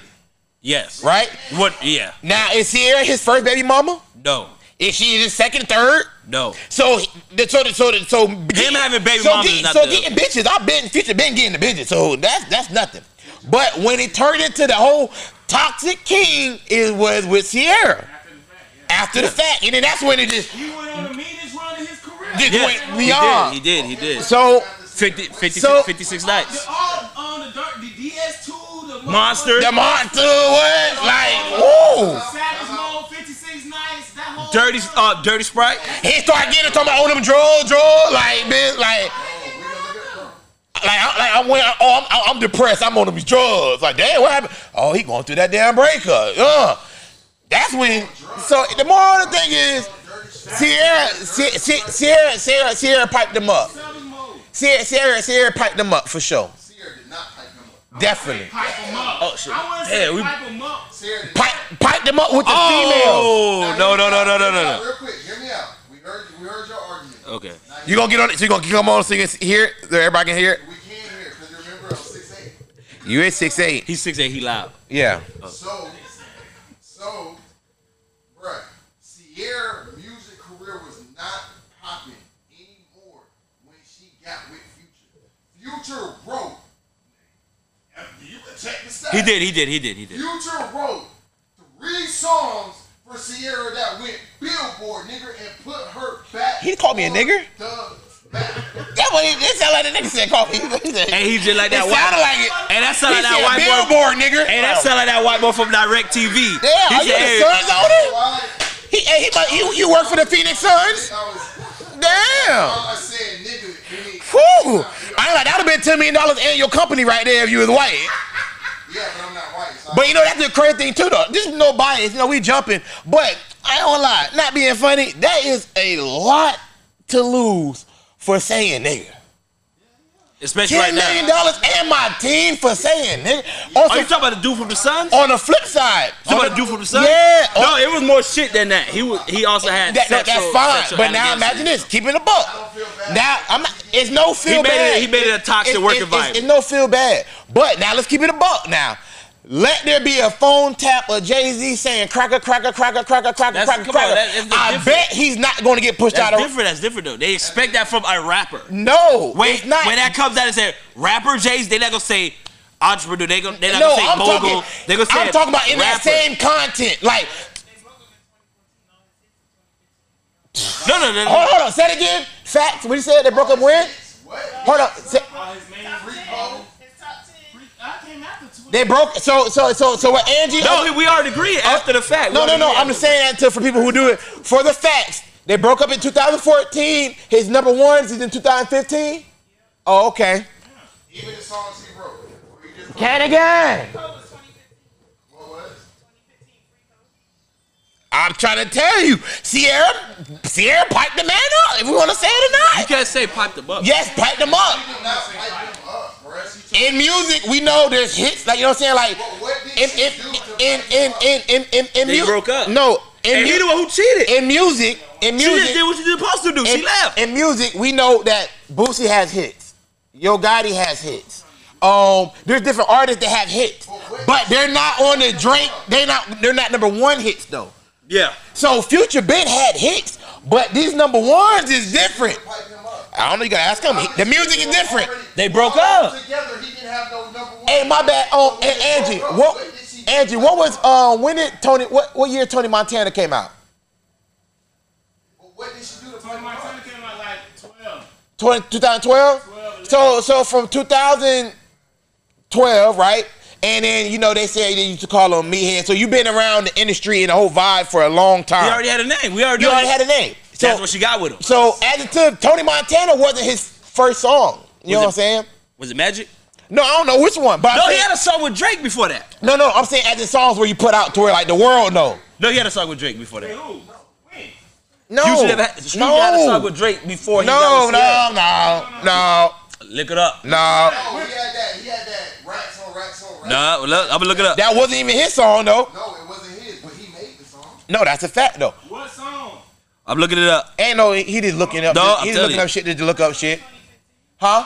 Yes. right? What? Yeah. Now is Ciara his first baby mama? No. Is she his second, third? No. So, the- so, the- so, so him having baby so get- so the- getting bitches. I've been future been getting the bitches, so that's that's nothing. But when it turned into the whole toxic king, it was with Ciara. After the fact, and then that's when it just, He went on the meanest run of his career. just Yeah. went He did. He did. He did. So 50, 56, So- 56 nights. All on the dirt, the DS2, the Monster. the monster was like, whoa. Savage Mode, 56 nights, that whole Dirty, uh, dirty sprite. He started getting talking about all them drugs, drugs, like bitch, like. Like, I, like I went, oh, I'm, I'm depressed. I'm on these drugs. Like, damn, what happened? Oh, he going through that damn breakup. Uh, that's when. So the moral of the thing is, Ciara, Si- Si- Ciara, Ciara, Ciara piped them up. Ciara, Ciara, Ciara piped them up for sure. Ciara did not pipe him up. Definitely. Pipe him up. Oh, shit. I wouldn't Yeah, say we- pipe him up. Ciara Pipe, pipe them up with the oh, females. Oh no no no no no no no. Real quick, hear me out. We heard, we heard your argument. Okay. You gonna get on it? So you gonna come on so you can hear it? So everybody can hear it? We can't hear because remember I'm six eight. You is six eight. He's six eight. He loud. Yeah. So, so, bruh, Ciara music career was not popping anymore when she got with Future. Future wrote. You can check the stats. He did. He did. He did. He did. Future wrote three songs for Ciara that went Billboard, nigga, and put her back. He called me a on nigger? The map. That what he, it sound like the nigga said call me. He said- And he just like that it white. sounded like it. And that sound like that said white boy. billboard, nigga. Hey, that sound like that white boy from Direct TV. Damn, he are you said, the hey, Suns owner? He, he, might- you, you work for the Phoenix Suns? Damn. I said, nigga, mean, Whew. I ain't like that would have been ten million dollars in your company right there if you was white. yeah, but I'm not white. So But you know that's the crazy thing too though. This is no bias. You know we jumping, but I gonna lie. Not being funny, that is a lot to lose for saying nigga. Especially Ten right million now. dollars and my team for saying nigga. Are Also, oh, you talking about the dude from the Suns? on the flip side, You talking about the dude from the Suns? Yeah. No, it was more shit than that. He was. He also had. that, that- sexual, that's fine. But now imagine this: keeping a buck. Now I'm not. It's no feel He made bad. it- he made it a toxic It's- work it's- environment. It's, it's no feel bad. But now let's keep it a buck. Now. Let there be a phone tap of Jay Z saying cracker, cracker, cracker, cracker, cracker, That's- cracker, come on, cracker. that- that's I different. bet he's not going to get pushed That's out of. different. That's different though. They expect that from a rapper. No, When, it's not. when that comes out and say rapper Jay Z, they're not gonna say entrepreneur. They gonna they not no, gonna say I'm mogul. talking. they're gonna say I'm talking about in that same content. Like, No, no, no, no. hold on, hold on. Say it again. Facts. What you said? They broke up when? what? Hold on. Say, they broke. So, so, so, so. What Angie? No, we already agreed oh, after the fact. No, no, no. I'm just saying that to for people who do it for the facts. They broke up in 2014. His number ones is in 2015. Oh, okay. Even the songs he wrote. Or he Can again. Cole was 2015. what was? 2015 free Cole. I'm trying to tell you, Ciara, Ciara piped the man up. If we want to say it or not, You can't say pipe the up. Yes, piped them up. He did not pipe him up, bruh. She took- In music, we know there's hits. Like you know what I'm saying. Like But what did in in in in in in in, in They mu- broke up. No, in And he mu- the one who cheated. in music, in music, She just music, did what she was supposed to do. in, She left. in music, we know that Boosie has hits. Yo Gotti has hits. Um, there's different artists that have hits, but they're not on the Drake. They're not. They're not number one hits though. Yeah. So Future been had hits, but these number ones is different. Pipe him up. I don't know. You gotta ask him. He- The music is different. They broke up. Together, he didn't have no number one. Hey, my bad. Oh, and Angie, up, what? what did she- Angie, what was uh when did Tony? What what year Tony Montana came out? What did she do to Tony Montana came out like 12. 20, 2012? So so from 2012, right? And then you know they say they used to call him meathead. So you've been around the industry and the whole vibe for a long time. We already had a name. We already you already had a name. So That's what she got with him. so as it Tony Montana wasn't his first song. You know Was what I'm saying? Was it Magic? No, I don't know which one, but I'm No, he had a song with Drake before that. no, no. I'm saying as the songs where you put out to where like the world know. No, he had a song with Drake before that. Who? When? No, You should have had, Snoop no, had a song with Drake before he no, got with Ciara. no, no, Look it up. no, no. He had that. He had that racks on racks on racks. No, look, I'm gonna look it up. That wasn't even his song though. No, it wasn't his, but he made the song. No, that's a fact though. What song? I'm looking it up. Ain't no, he just looking up. No, he I'm just looking you. up shit Did you look up shit. Huh?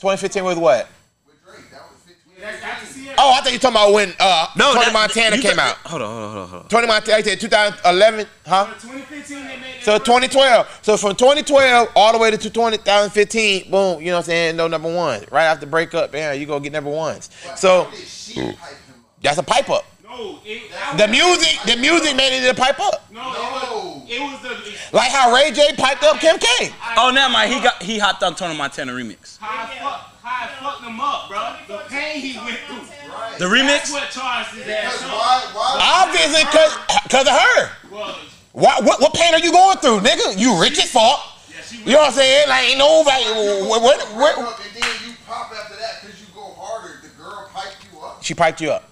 2015 with what? With Drake, that was 15. That's after Ciara. Oh, I thought you were talking about when uh No, Tony that- Montana you came th- out. Hold on, hold on, hold on, hold on. Tony Montana, I said 2011, huh? 2015 they made. So 2012. So from 2012 all the way to 2015, boom, you know what I'm saying? No number one. Right after breakup, yeah, you go get number ones. So How did she pipe him up? that's a pipe up. No, it, The music, the music made it a pipe up. No, No. It was, it Like how Ray J piped up Kim K. Oh, never mind. He got he hopped on Tony Montana remix. how I fuck, how I fucked him up, bro. The pain he went through. Right. The That's remix. what charged his ass Because up. why? Why? Obviously, cause, cause of her. Well, What, what what pain are you going through, nigga? You rich as fuck. yeah, she You know what I'm saying? Like ain't nobody. What, what, what, up and then you pop after that because you go harder. The girl piped you up. She piped you up.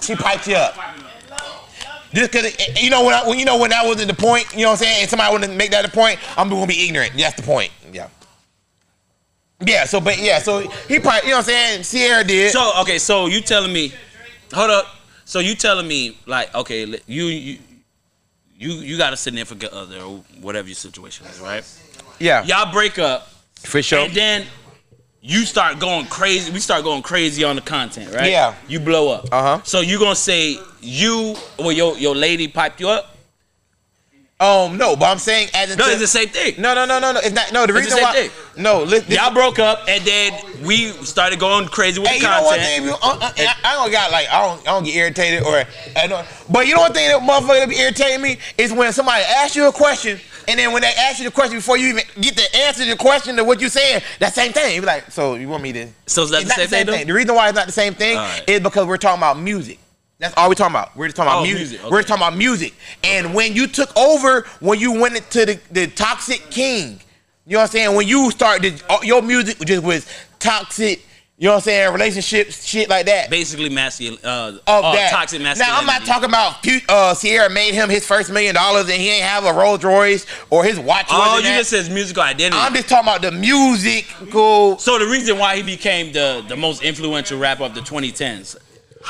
She piped you up. Just cause you know when, I, when you know when that wasn't the point. You know what I'm saying? And somebody wouldn't make that the point. I'm gonna be ignorant. That's the point. Yeah. Yeah. So, but yeah. So he probably. You know what I'm saying? Ciara did. So okay, so you telling me? Hold up. So you telling me like okay, you you you you got a significant other or whatever your situation is, right? yeah. Y'all break up, For sure. and then you start going crazy. We start going crazy on the content, right? Yeah. You blow up. Uh-huh. So you gonna say you well your your lady piped you up? Um. No, but I'm saying as No, it's the same thing. No, no, no, no, no. It's not. No, the It's the reason same why. thing. No, li- this, Y'all broke up, and then we started going crazy with Hey, the you know what content. thing? you- uh, uh, I, I don't got like I don't I don't get irritated or I don't. But you know what thing that motherfucker that be irritating me is when somebody asks you a question and then when they ask you the question before you even get the answer to the question to what you saying, that same thing. You be like, so you want me to? So is that It's the same thing? though? The reason why it's not the same thing Alright. is because we're talking about music. That's all we're talking about. We're just talking about Oh, music. music, We're just talking about music. And when you took over, when you went into the, the toxic king, you know what I'm saying? When you started, your music just was toxic, you know what I'm saying? Relationships, shit like that. Basically, masculine. Uh, Of uh, that. toxic masculinity. Now I'm not talking about uh, Ciara made him his first million dollars and he ain't have a Rolls Royce or his watch. Oh, you that. just says musical identity. I'm just talking about the musical. So the reason why he became the the most influential rapper of the 2010s.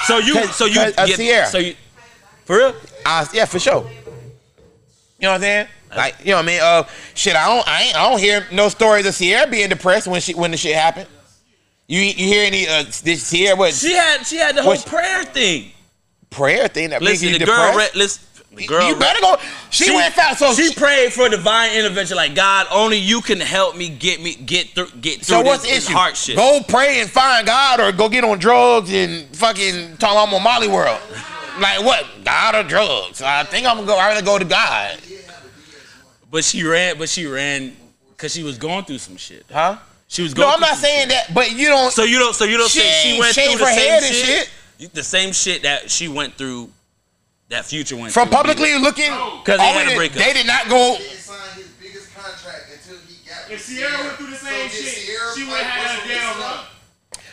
So you, so you, of get- Ciara. so you for real? Uh, yeah, for sure. You know what I'm saying? Like, you know what I mean? Uh, shit, I don't, I ain't, I don't hear no stories of Ciara being depressed when she, when the shit happened. You, you hear any, uh, this Ciara what She had she had the whole What's- prayer thing. prayer thing that makes Listen, you the girl depressed? read listen. The girl you better go. She, went fast, so she prayed for divine intervention, like God, only you can help me get me get through get through So what's this, the issue? shit. Go pray and find God, or go get on drugs and fucking talk I'm on Molly World. Like what? God or drugs? I think I'm gonna go. I rather go to God, But she ran, but she ran because she was going through some shit. huh? She was going. No, I'm not saying shit. that, but you don't. So you don't. So you don't She say she went through the same shit, shit. The same shit that she went through. That future went from through. publicly looking, 'Cause they all had a breakup. They did not go. Didn't sign his biggest contract until he got. If with Ciara went through the same So shit, Ciara she fight would have had a damn Wilson? run.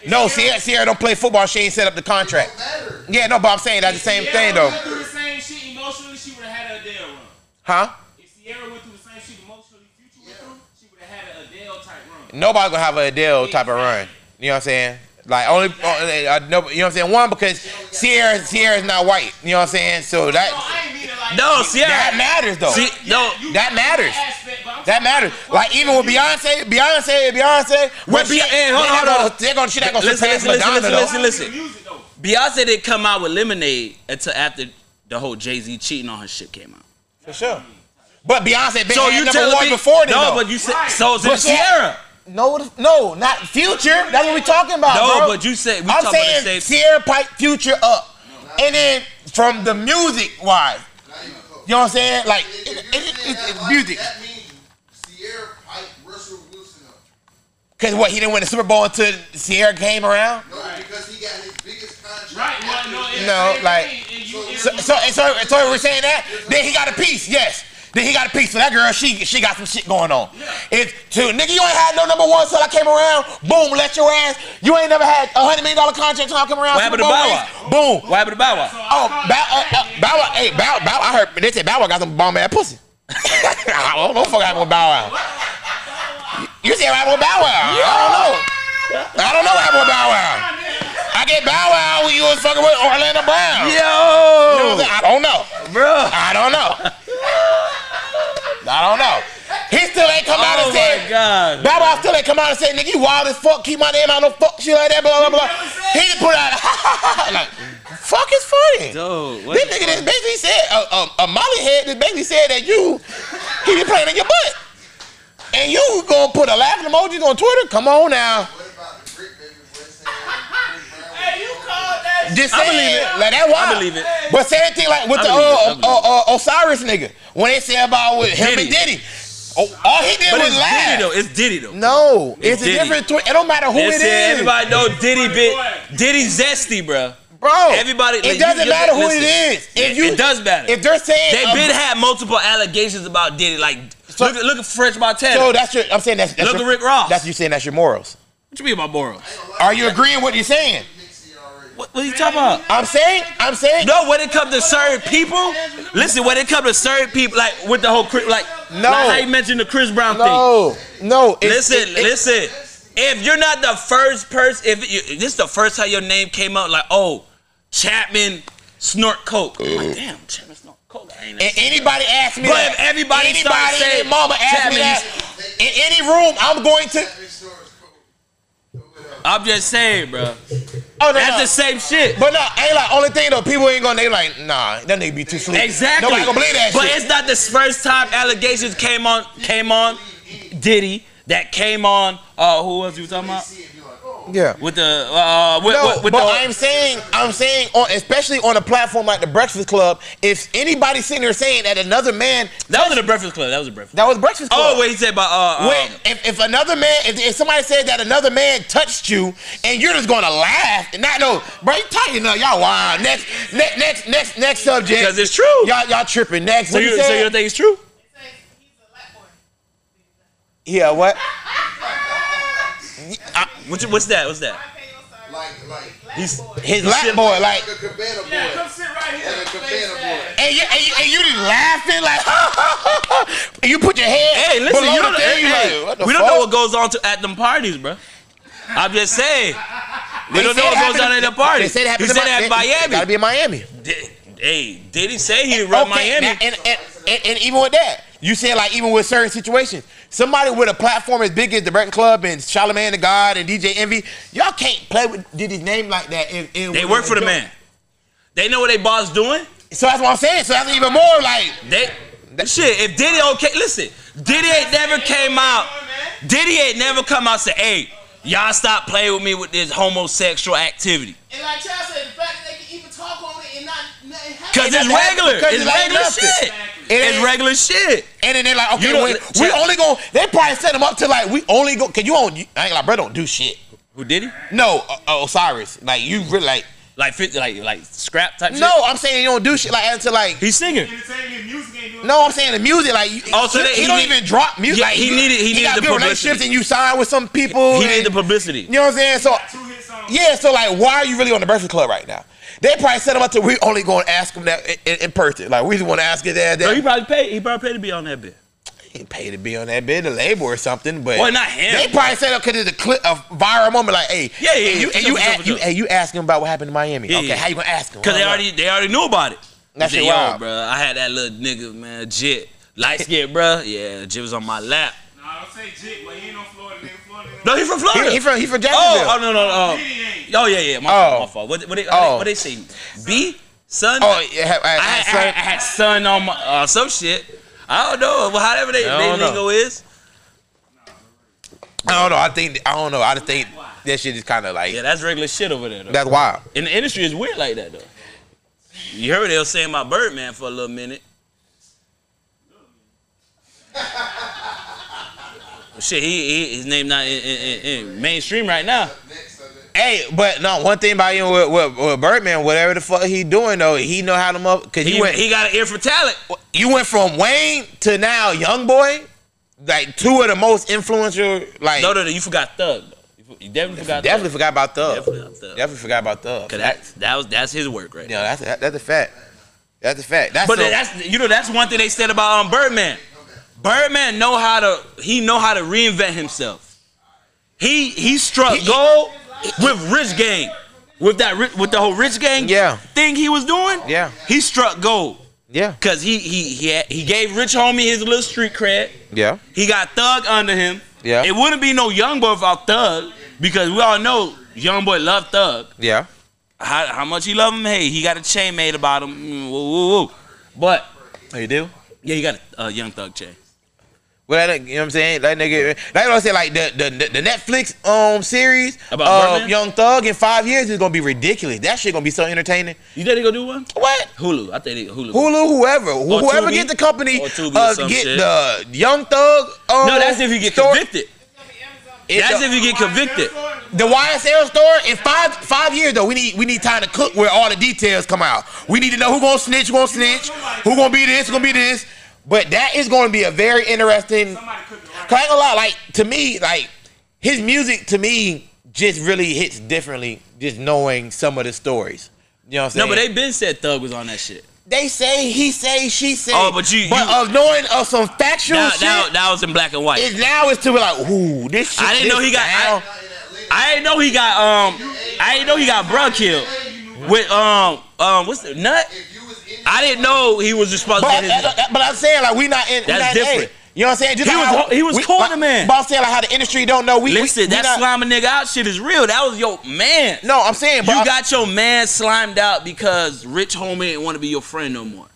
No, Ciara, Ciara don't play football. She ain't set up the It contract. don't matter. Yeah, no, but I'm saying that's the same Ciara thing though, went through the same shit emotionally, she would have had a Adele run. huh? If Ciara went through the same shit emotionally, Future went through, she would have had an Adele type run. Nobody gonna have a Adele type of run. You know what I'm saying? Like only, uh, no, you know what I'm saying? One because Ciara, Ciara's not white. You know what I'm saying? So that I ain't mean it like No, that. Ciara. that matters though. See, no, that matters. aspect, but I'm That matters. Like even with Beyonce, Beyonce, Beyonce. When What she, Beyonce- hey, hold they're on, hold gonna, on. they're gonna, she not gonna Listen, listen, listen, Madonna listen, though. listen, listen. Beyonce didn't come out with Lemonade until after the whole Jay Z cheating on her shit came out. For sure. But Beyonce been So had you number one me before then. no? though. But you said so it's in But she- Ciara. No, no, not Future. That's what we're talking about, No, bro. but you said we I'm talking about saying the same. Ciara pipe Future up, and then from the music wise, you know what I'm saying? Like If it, it, it, it's music. That means Ciara piped Russell Wilson up. Cause what he didn't win the Super Bowl until Ciara came around. No, because he got his biggest contract. Right, well, after no, it's No, like- and you- So, so, so, so we're saying that. Then he got a piece, yes. Then he got a piece. So that girl, she she got some shit going on. It's to nigga, you ain't had no number one till I came around. Boom, let your ass. You ain't never had a hundred million dollar contract till I come around. What happened to Bow Wow? Boom. What happened to Bow Wow? Oh, Bow, uh, uh, Bow Wow, hey, Bow, Bow, I heard they said Bow Wow got some bomb ass pussy. I don't know what fuck happened with Bow Wow. You said what happened with Bow Wow? I don't know. I don't know what happened with Bow Wow. I get Bow Wow when you was fucking with Orlando Brown. You know Yo. I don't know. bro. I don't know. I don't know. He still ain't come out Oh and said. my god. Bow Wow still ain't come out and said, nigga, you wild as fuck, keep my name out, no fuck shit like that, blah, blah, blah. He just put out, like, fuck is funny. Dude, This the nigga just basically said, a, a, a Molly head just basically said that you, he been playing in your butt. And you gonna put a laughing emoji on Twitter? Come on now. What about the Brick Baby boy saying Chris Brown Hey, you called that Just I believe it. it. Like that wild. I believe it. But same thing like with I the believe it. I uh, believe uh, uh, Osiris nigga. When they say about with him and Diddy. Diddy. Oh, all he did But was it's laugh. Diddy though. It's Diddy though. No, it's, a different. Twi- it don't matter who it Listen, is, everybody know Diddy bit Diddy zesty, bro. bro. Everybody, It like, doesn't you- matter who listen. it is. If It- you, it does matter. If they're saying They a- been had multiple allegations about Diddy. Like, So- look, at- look at French Montana. so that's your. I'm saying that's. that's Look your, at Rick Ross. That's you saying that's your morals. what you mean by morals? Are you agreeing what you're saying? What, what are you talking about? I'm saying. I'm saying. No, when it comes to certain people, listen. When it comes to certain people, like with the whole like, No. like how you mentioned the Chris Brown thing. No, no. Listen, it- it- listen. If you're not the first person, if you, this is the first time your name came out, like, oh, Chapman snort coke. Like, damn, Chapman snort coke. And anybody ask me But that. if everybody anybody starts saying mama ask Chapman, me that in any room, I'm going to. That story's cool. I'm just saying, bro. Oh no, That's no. the same shit. But no, ain't like only thing though. People ain't gonna. They like, nah, that nigga be too sleep. Exactly. Nobody gonna believe that but shit. it's not the first time allegations came on came on Diddy that came on uh who was you talking about? Yeah. With the uh with, No, with, with but the I'm saying, I'm saying, on, especially on a platform like the Breakfast Club, if anybody sitting there saying that another man, that was in the Breakfast Club. That was a Breakfast. that was Breakfast Club. Oh, what he said about uh, When, um, if, if another man, if, if somebody said that another man touched you, and you're just gonna laugh and not know, bro, you tighten up, y'all wild. Next, next, next, next, next subject. because it's true. Y'all, y'all tripping. Next, So what you, you so you don't think it's true? It says he's a black boy. yeah, what? What you, what's that? What's that? I pay your side. Like, like, He's- His You lap boy, like, like a cabana boy. Yeah, come sit right here. Like a cabana boy. and you, and you, and you just laughing like, and you put your head. Hey, listen, you don't, thing, hey, like, what the we don't know what goes on to, at them parties, bro. I'm just saying. We They don't know what goes on at the parties. They said it happened he in said Mi- it at they- Gotta be in Miami. Did, hey, did he say he run Miami? now, and, and, and, and even with that, you said like even with certain situations, somebody with a platform as big as the Breakfast Club and Charlamagne the God and DJ Envy, y'all can't play with Diddy's name like that. In, in, they work for the man. They know what they boss doing. So that's what I'm saying. So that's even more like They shit. If Diddy okay, listen. Diddy ain't never came out. Diddy ain't never come out and say, "Hey, y'all stop playing with me with this homosexual activity." And like Chad said, the fact that they can even talk on it and not nothing happen. Cause it's doesn't regular. because It's it ain't regular nothing. shit. It It's regular shit. And then they're like, okay, we, we Chad- only go. They probably set them up to like we only go. Cause you on. You, I ain't like, bro, don't do shit. Who did he? No, uh, uh, Osiris. Like you really like. Like fit, like like scrap type shit. No, I'm saying you don't do shit like until like. he's singing. Entertainment music ain't doing No, I'm saying the music, like you, Oh, so he, he he don't need- even drop music. Yeah, like, he you- needed- he needed got the good relationships, publicity. and you sign with some people. He and- need the publicity. You know what I'm saying? So two hits on. Yeah, so like, why are you really on the Breakfast Club right now? They probably set him up to we only going to ask him that in, in, in person. Like we just want to ask his dad No, that. he probably paid. He probably paid to be on that bit. He paid to be on that bid, the label or something. But Well, not him. They probably set up because it's a clip, a viral moment. Like, hey, Yeah, yeah, and you, yeah, and you, sure, a- you, sure. hey, you asking him about what happened in Miami? Yeah, okay, yeah. how you gonna ask him? Cause they already they already knew about it. That's He shit said, Yo, wild. bro, I had that little nigga, man, Jit, light skin, bro. Yeah, Jit was on my lap. Nah, don't say jit, but he ain't on No, he from Florida. He, he from he from Jacksonville. oh, oh no, no, no. Oh yeah, yeah. My Oh. fault. My fault. What, what, they, Oh. what they say? B Son. Oh, yeah, I, I, I, had, I, son- had, I had son on my uh, some shit. I don't know. Well, however they, they don't know. lingo is. I don't know. I think I don't know. I just think that shit is kind of like Yeah, that's regular shit over there. Though. that's wild. In the industry, it's weird like that though. You heard they was saying about Birdman for a little minute. Shit, he, he his name not in, in, in, in mainstream right now. Hey, but no, one thing about you with, with, with Birdman, whatever the fuck he doing though, he know how to up because He, he went he got an ear for talent. you went from Wayne to now Young Boy, like two of the most influential. Like No, no, no, you forgot Thug. You definitely forgot. definitely Thug. forgot about Thug. Definitely forgot Thug. Definitely forgot about Thug. Cause that that was that's his work right you there. that's that, that's a fact. That's a fact. That's But so- that's you know that's one thing they said about um, Birdman. Birdman know how to he know how to reinvent himself. He he struck gold with Rich Gang, with that with the whole Rich Gang Yeah. thing he was doing. Yeah. he struck gold yeah, because he he he had, he gave Rich Homie his little street cred. yeah, He got Thug under him. Yeah. it wouldn't be no Young Boy without Thug because we all know Young Boy loved Thug. yeah. How, how much he love him? Hey, he got a chain made about him. Woo, woo, woo. But Oh, you do? yeah, he got a uh, Young Thug chain. Well, that, you know what I'm saying? That nigga, like I said, like the, the the Netflix um series About of Young Thug in five years is gonna be ridiculous. That shit gonna be so entertaining. You think they gonna do one? What? Hulu. I think they, Hulu. Hulu, whoever, whoever Tubi. get the company, Or Tubi or uh, get shit. the Young Thug. Um, No, that's if you get story- convicted. That's the- if you get convicted. The YSL store in five five years though. We need we need time to cook where all the details come out. We need to know who gonna snitch, who gonna snitch, who gonna be this, who gonna be this. But that is gonna be a very interesting. Somebody cook it right. Cause I ain't gonna lie, like to me, like his music to me just really hits differently. Just knowing some of the stories. You know what I'm saying? No, but they been said Thug was on that shit. they say he say she say. Oh, but you- but you- of knowing of some factual That, shit. that, that was in black and white. is now it's to be like, ooh, this shit. I didn't know he got. I, I didn't know he got. Um, I didn't know he got bruh killed with um um what's the nut? If you was in I didn't know he was responsible. But, for his, that- that- but I'm saying like we not in. That's not, different. hey, you know what I'm saying? Just He like was- how he was we- cool but- to man. But I'm saying like how the industry don't know. We Listen, we, we that slime a nigga out shit is real. That was your man. No, I'm saying, but You I- got your man slimed out because Rich Homie didn't want to be your friend no more.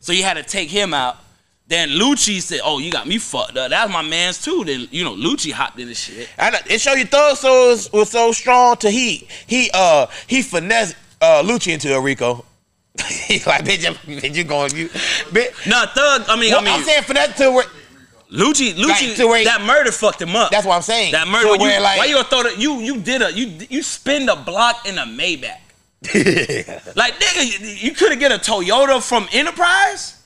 So you had to take him out. Then Lucci said, "Oh, you got me fucked up. That's my man's too." Then you know Lucci hopped in the shit. Know, it show you Thug so was, was so strong to he he uh he finessed uh Lucci into a Rico. like bitch, you- bitch, you going you? Bitch, Nah, Thug. I mean, well, I mean, I'm saying finesse to where. Lucci, Lucci, Like, where- that murder fucked him up. That's what I'm saying. that murder. You, where, like, why you gonna throw the you you did a you you spin a block in a Maybach? Like nigga, you, you could have get a Toyota from Enterprise.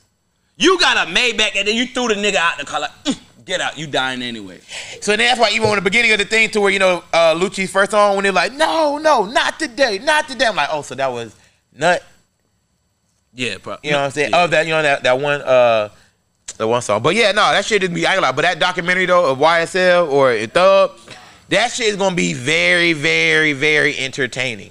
You got a Maybach and then you threw the nigga out the car like, "Mm, get out, you dying anyway. So that's why even when the beginning of the thing to where you know uh Lucci's first song when they're like no no not today not today I'm like oh so that was nut Yeah, bro. You know what I'm saying? Yeah. Of that, you know that that one uh the one song. But yeah, no, that shit is be I ain't lie, but that documentary though of YSL or Thug, that shit is gonna be very, very, very entertaining.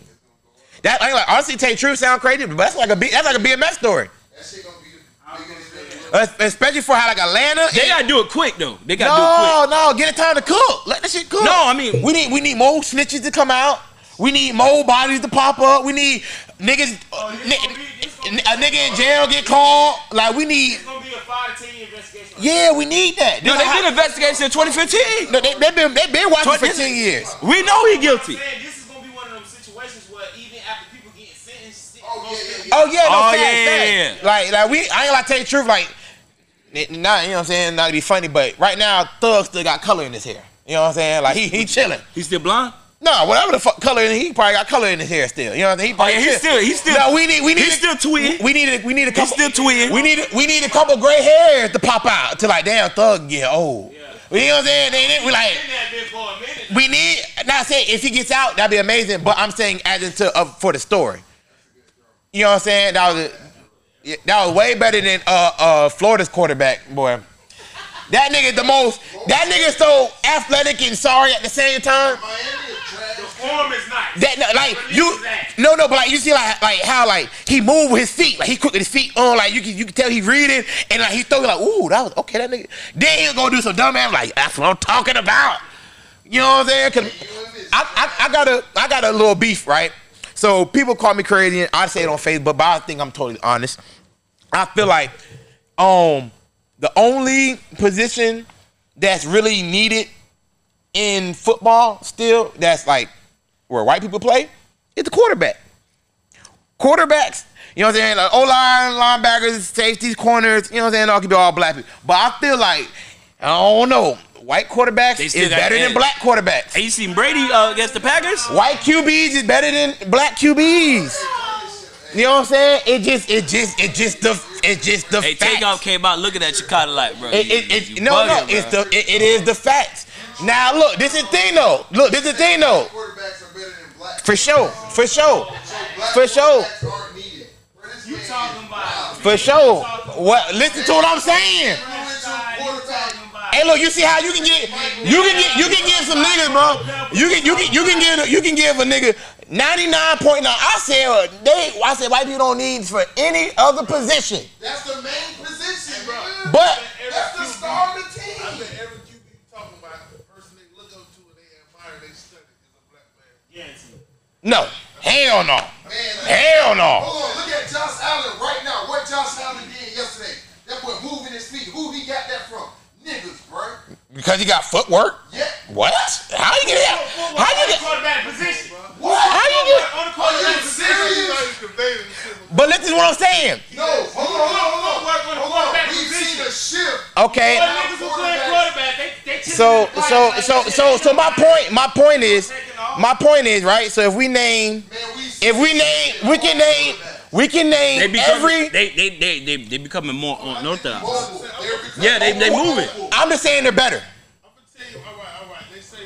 That I ain't like honestly take true sound crazy, but that's like a B, that's like a BMF story. that shit gonna be the biggest thing. Es- Especially for how like Atlanta. They and- gotta do it quick though. They gotta do it quick. no, no, get it time to cook. Let that shit cook. No, I mean- we need we need more snitches to come out. We need more bodies to pop up. We need niggas. Oh, ni- a nigga in jail get called. Like we need. It's gonna be a five to ten year investigation. Yeah, we need that. No, they is been how- investigating since 2015. No, they, they been they been watching Twen- for ten years. We know he guilty. saying this is gonna be one of them situations where even after people getting sentenced, Oh, gonna yeah, yeah, Oh yeah, no Oh, facts, yeah, facts. yeah, yeah. Like like we, I ain't like to tell you the truth. Like, n- not you know what I'm saying, not to be funny, but right now Thug still got color in his hair. You know what I'm saying? Like he he chilling. He's still blonde. No, whatever the fuck color, in he probably got color in his hair still. You know what I'm saying? He Oh yeah, he's still he's still No, we need we need he's still tweeting. We need a, we need a couple. still tweeting. We need a, we need a couple gray hairs to pop out to like damn Thug get old. Yeah. You know what I'm saying? They, they, we like been that bitch for a minute. we need. Not saying if he gets out, that'd be amazing. But I'm saying as into uh, for the story. You know what I'm saying? That was a, that was way better than uh uh Florida's quarterback boy. That nigga the most. That nigga so athletic and sorry at the same time. Trash. Form is nice. That no, like you, no, no, but like you see, like like how like he moved with his feet, like he quick with his feet on, like you can you can tell he reading, and like he throw like, ooh, that was okay, that nigga. Then he'll go do some dumb ass, like that's what I'm talking about. You know what I'm saying? Cause I, I, I got a I got a little beef, right? So people call me crazy, and I say it on Facebook, but I think I'm totally honest. I feel like um the only position that's really needed in football still that's like where white people play is the quarterback. Quarterbacks, you know what I'm saying? Like O line, linebackers, safeties, corners, you know what I'm saying? All can be all black people. But I feel like, I don't know, white quarterbacks is better than black quarterbacks. Hey, you seen Brady uh, against the Packers? White QBs is better than black QBs. You know what I'm saying? It just, it just, it just the, it just the Hey, facts. Takeoff came out looking at Chicago like, bro. It, you- it, it, you no, bugging, no, bro. it's the, it, it is the facts. Now look, this is the thing though. Look, this is the thing though. Quarterbacks are better than black. For sure, for sure, for sure. quarterbacks aren't needed. Bro, this You talking about? for sure. What? Listen to what I'm saying. Hey, look, you see how you can get, you can get, you can give some niggas, bro. You can, you can, you can give, you can give a nigga 99.9. I said uh, they, I said white people don't need for any other position, That's the main position, bro. but That's the star of the team. I bet every QB talking about, the person they look up to and they admire, they study is a black man. Yes. no, hell no, Man, hell no. Hold on, look at Josh Allen right now. What Josh Allen did yesterday. That boy moving his feet. Who he got that from? Niggas, bro. Because he got footwork. Yeah. What? How you get that? How you get? quarterback position? What? How you get? On the Are you quarterback position. serious? Conveying the shit. But listen to what I'm saying. No, hold on, hold on, hold Work on on. Hold on. quarterback We've seen a shift. Okay. But niggas who playing quarterback, they they tipping So so so so so my point my point is my point is right. So if we name if we name we can name we can They name become, every. they, they, they, they, they becoming more unorthodox. Mobile. They're Yeah, they, they moving. I'm just saying they're better. I'm gonna tell you, all right, all right. They say.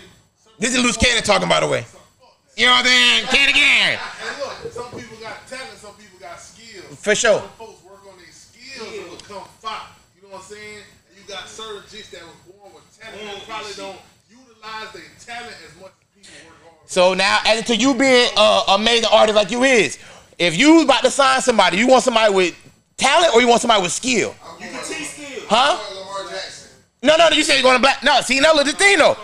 Some This is loose cannon talking by the way. You know what I'm saying? Can again. For sure. Some folks work on their skills to become fire. You know what I'm saying? And you got certain chicks that was born with talent that probably don't utilize their talent as much as people work hard. So now, as to you being an amazing artist like you is, if you about to sign somebody, you want somebody with talent or you want somebody with skill? You can teach skills. Huh? Lamar Jackson. No, no, no. You say you're going to black. No, see, now look the thing though.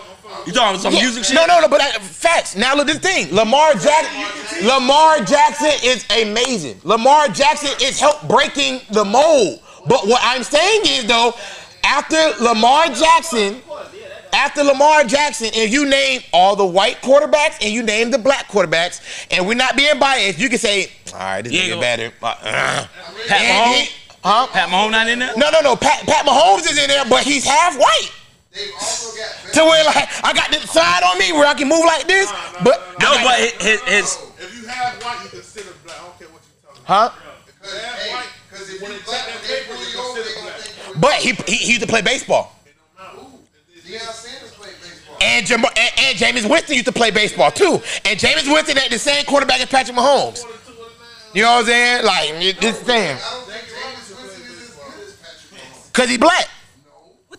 You talking about some Yeah, music shit? No, no, no. But facts. Now look, at this thing. Lamar Jackson. Lamar Jackson is amazing. Lamar Jackson is help breaking the mold. But what I'm saying is though, after Lamar Jackson, after Lamar Jackson, if you name all the white quarterbacks and you name the black quarterbacks, and we're not being biased, you can say, all right, this Yeah, nigga better. Uh, uh. Pat Mahomes? Huh? Pat Mahomes not in there? No, no, no. Pat, Pat Mahomes is in there, but he's half white. They've also got To where like I got this side on me where I can move like this, but No, I got- but his, his, If you have white, you consider black. I don't care what you talking huh? about. If Because you have hey, white, 'cause if you they black, take when that they pull you you over, they gonna black. think But he, he he used to play baseball, Deion Sanders played baseball. and, Jam- and and Jameis Winston used to play baseball too, and Jameis Winston had the same quarterback as Patrick Mahomes. You know what I'm saying? Like it- this thing, I don't think Jameis Winston is as good as Patrick Mahomes. cause he black, what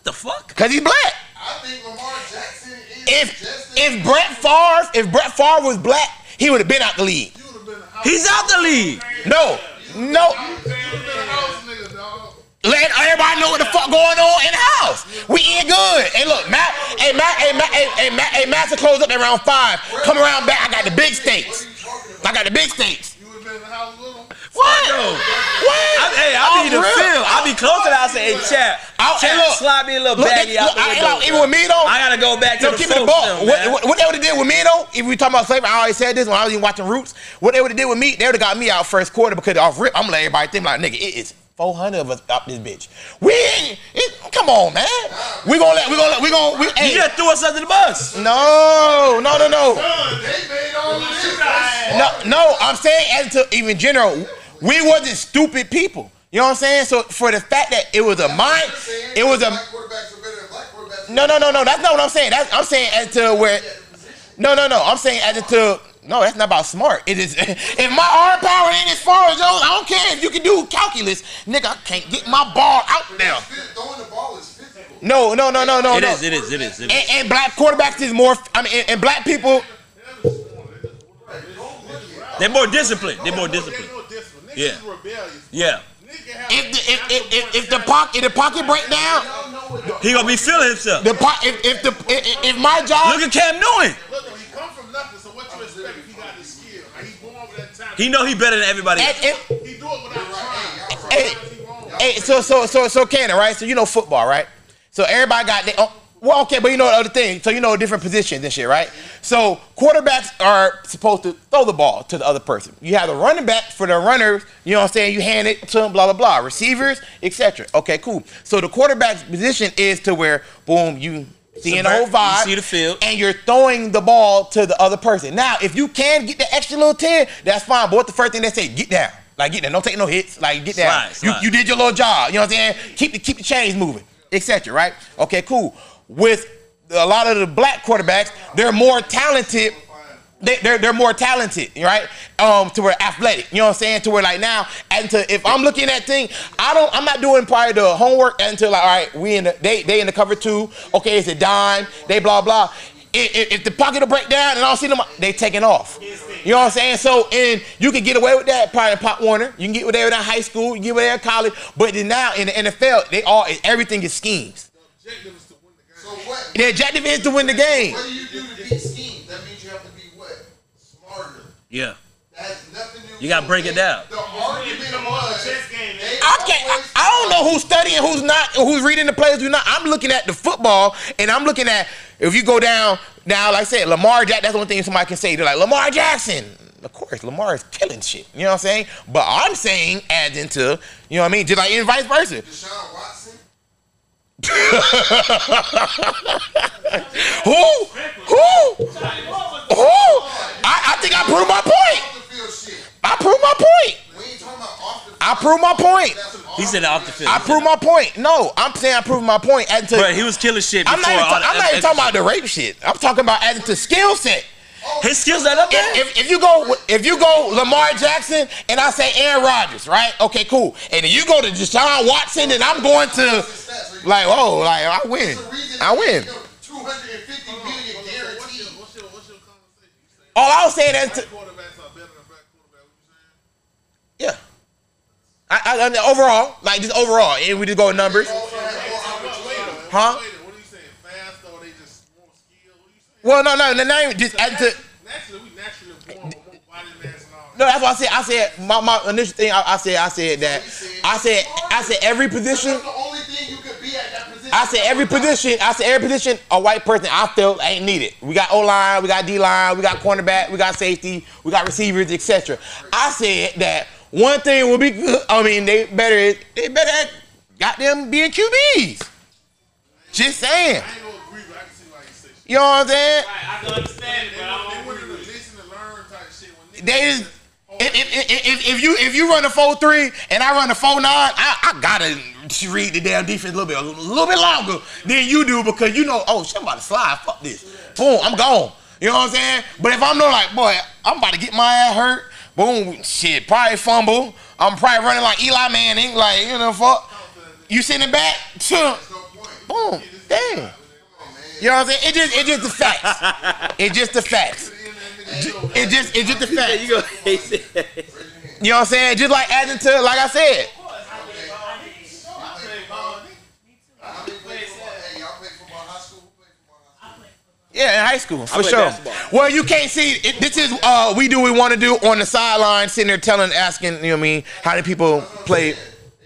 the fuck? cause he's black. I think Lamar Jackson is If just if Brett Favre if Brett Favre was black, he would have been out the league. You been a He's out the league. No, no. you would have been a house nigga, dog. Let everybody know what the fuck going on in the house. We eat good. Hey, look, Matt, hey, Matt, hey, Matt, hey, hey, Matt, hey, Matt to close up at round five. Come around back. I got the big stakes. I got the big steaks. You would have been in the house with him. What? Yo. What? I, hey, I oh, be the real? field. I be close to the house. Say, hey, chat, I'll- hey, chat, look. slide me a little Look, baggie out look, the I- window. look, even with me though. I gotta go back to No, the keep it a ball. still, What, what, what they would have did with me though, if we talking about slavery, I always said this when I was even watching Roots. What they would have did with me, they would have got me out first quarter because off rip, I'm gonna let everybody think like, nigga, it is 400 of us up this bitch. We ain't, it, come on, man. We gonna let, we gonna let, we gonna, we, You just threw us under the bus. no, no, no, no. They made all of this. No, no, I'm saying as to even general, we wasn't stupid people. You know what I'm saying? So for the fact that it was a mind, it was a Black quarterbacks are better than black quarterbacks. no, no, no, no. That's not what I'm saying. That's I'm saying as to where. No, no, no. I'm saying as to no. That's not about smart. It is. If my arm power ain't as far as yours, I don't care if you can do calculus, nigga. I can't get my ball out there. Throwing the ball is physical. No, no, no, no, no, It no. is, it is, it is, it is. And, and black quarterbacks is more. I mean, and, and black people. They're more disciplined. They're more disciplined. More disciplined. Niggas Yeah. is rebellious. Yeah. If the if, if, if, if the pocket if the pocket break down, He gonna be feeling himself. the po- if if the if, if my job Look at Cam Newton. Look, he come from nothing, so what you expect if he got the skill? Like, he's born with that He know he better than everybody. And, else. and, He do it without trying. hey, hey, so so so so Cannon, right? So you know football, right? So everybody got they. Oh, well, okay, but you know the other thing. So you know a different positions and shit, right? So quarterbacks are supposed to throw the ball to the other person. You have the running back for the runners. You know what I'm saying? You hand it to them, blah blah blah. Receivers, etc. Okay, cool. So the quarterback's position is to where, boom, you seeing the whole vibe. see the field. and you're throwing the ball to the other person. Now, if you can get the extra little 10, that's fine. But what the first thing they say, get down. Like get down. Don't take no hits. Like get down. Slide, slide. You, you did your little job. You know what I'm saying? Keep the keep the chains moving, etc. Right? Okay, cool. With a lot of the black quarterbacks, they're more talented. They, they're, they're more talented, right? Um, to where athletic, you know what I'm saying? To where like now, and to if I'm looking at thing, I don't, I'm not doing probably the homework until like, all right, we in the they they in the cover two. Okay, it's a dime. They blah blah. If, if- the pocket will break down and I don't see them, they taking off. You know what I'm saying? So and you can get away with that probably in Pop Warner. You can get away with that in high school. You can get away with that in college. But now in the NFL, they all everything is schemes. Objective is to win the game. So what? The objective is to win the game. What do you do to beat schemes? That means you have to be what? Smarter. Yeah. That has nothing to do. You gotta break it down. The argument come on, was chess game, they I can't. I, I don't know who's studying, who's not, who's reading the players, who's not. I'm looking at the football, and I'm looking at if you go down now, like I said, Lamar Jackson. That's the only thing somebody can say. They're like Lamar Jackson. Of course, Lamar is killing shit. You know what I'm saying? But I'm saying adds into, you know what I mean? Just like and vice versa. Deshaun Watson. Who? Who? Who? I, I think I proved my point. Off the field shit. I proved my point. We ain't talking about off the field. I proved my point. He said off the field. I proved my point. No, I'm saying I proved my point. But he was killing shit before I'm not even, ta- I'm not even talking about the rape shit. I'm talking about adding to skill set. His skills not up there. If, if, if you go if you go Lamar Jackson and I say Aaron Rodgers, right? Okay, cool. And then you go to Deshaun Watson and I'm going to stats. So you- like, oh, like I win. It's the reason I win. 250 million What's what's your, conversation? Saying All I was saying is, black to, quarterbacks are better than black quarterbacks? What you saying? yeah. I, I, I- overall, like just overall, and we just go with numbers, Also have more opportunity. huh? Wait, what are you saying? Fast or they just more skilled? What are you saying? Well, no, no, no, name just adding to. Naturally, we naturally born with more body mass and all. No, that's what I said. I said my, my initial thing. I, I said I said that. I said I said every position. That's the only thing you could be at that position. I said every position. I said every position a white person I feel ain't needed. We got O line, we got D line, we got cornerback, we got safety, we got receivers, etc. I said that one thing will be good. I mean, they better they better at goddamn being QBs. Just saying. You say shit. Know what I'm saying? Right, I can understand it, They but I want, they don't want agree to with it. listen and learn type shit. When niggas They just just- if, if, if, if, if you if you run a four three and I run a four nine, I, I gotta read the damn defense a little bit a little bit longer than you do because you know oh shit I'm about to slide fuck this boom I'm gone you know what I'm saying but if I'm no like boy I'm about to get my ass hurt boom shit probably fumble I'm probably running like Eli Manning like you know fuck you sitting back sure. boom damn you know what I'm saying it just it just the facts it just the facts it just it just the facts You go. He said, you know what I'm saying? Just like adding to, like I said. How many play football? Hey, y'all play football in high school? Who play football in high school? Yeah, in high school, for sure. basketball. Well, you can't see. It, this is uh, we do we want to do on the sideline, sitting there telling, asking, you know what I mean, how do people play? They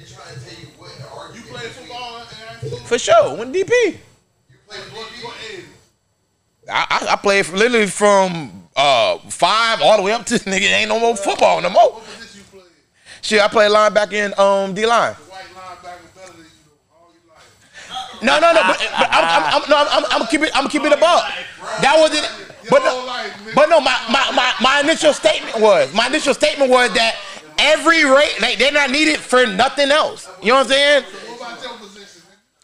trying to tell you what the argument You play football in high school? For sure, when DP. I, I, I played from, literally from uh, five all the way up to nigga ain't no more football no more. What position you play? Shit, I played linebacker in um, D line. The white linebacker better than you all your life. No, no, no, but, but I'm, I'm, I'm, no, I'm, I'm, I'm keep it, I'm gonna keep it above. That wasn't, but no, but no, my, my, my, my initial statement was, my initial statement was that every rate, like, they're not needed for nothing else. You know what I'm saying?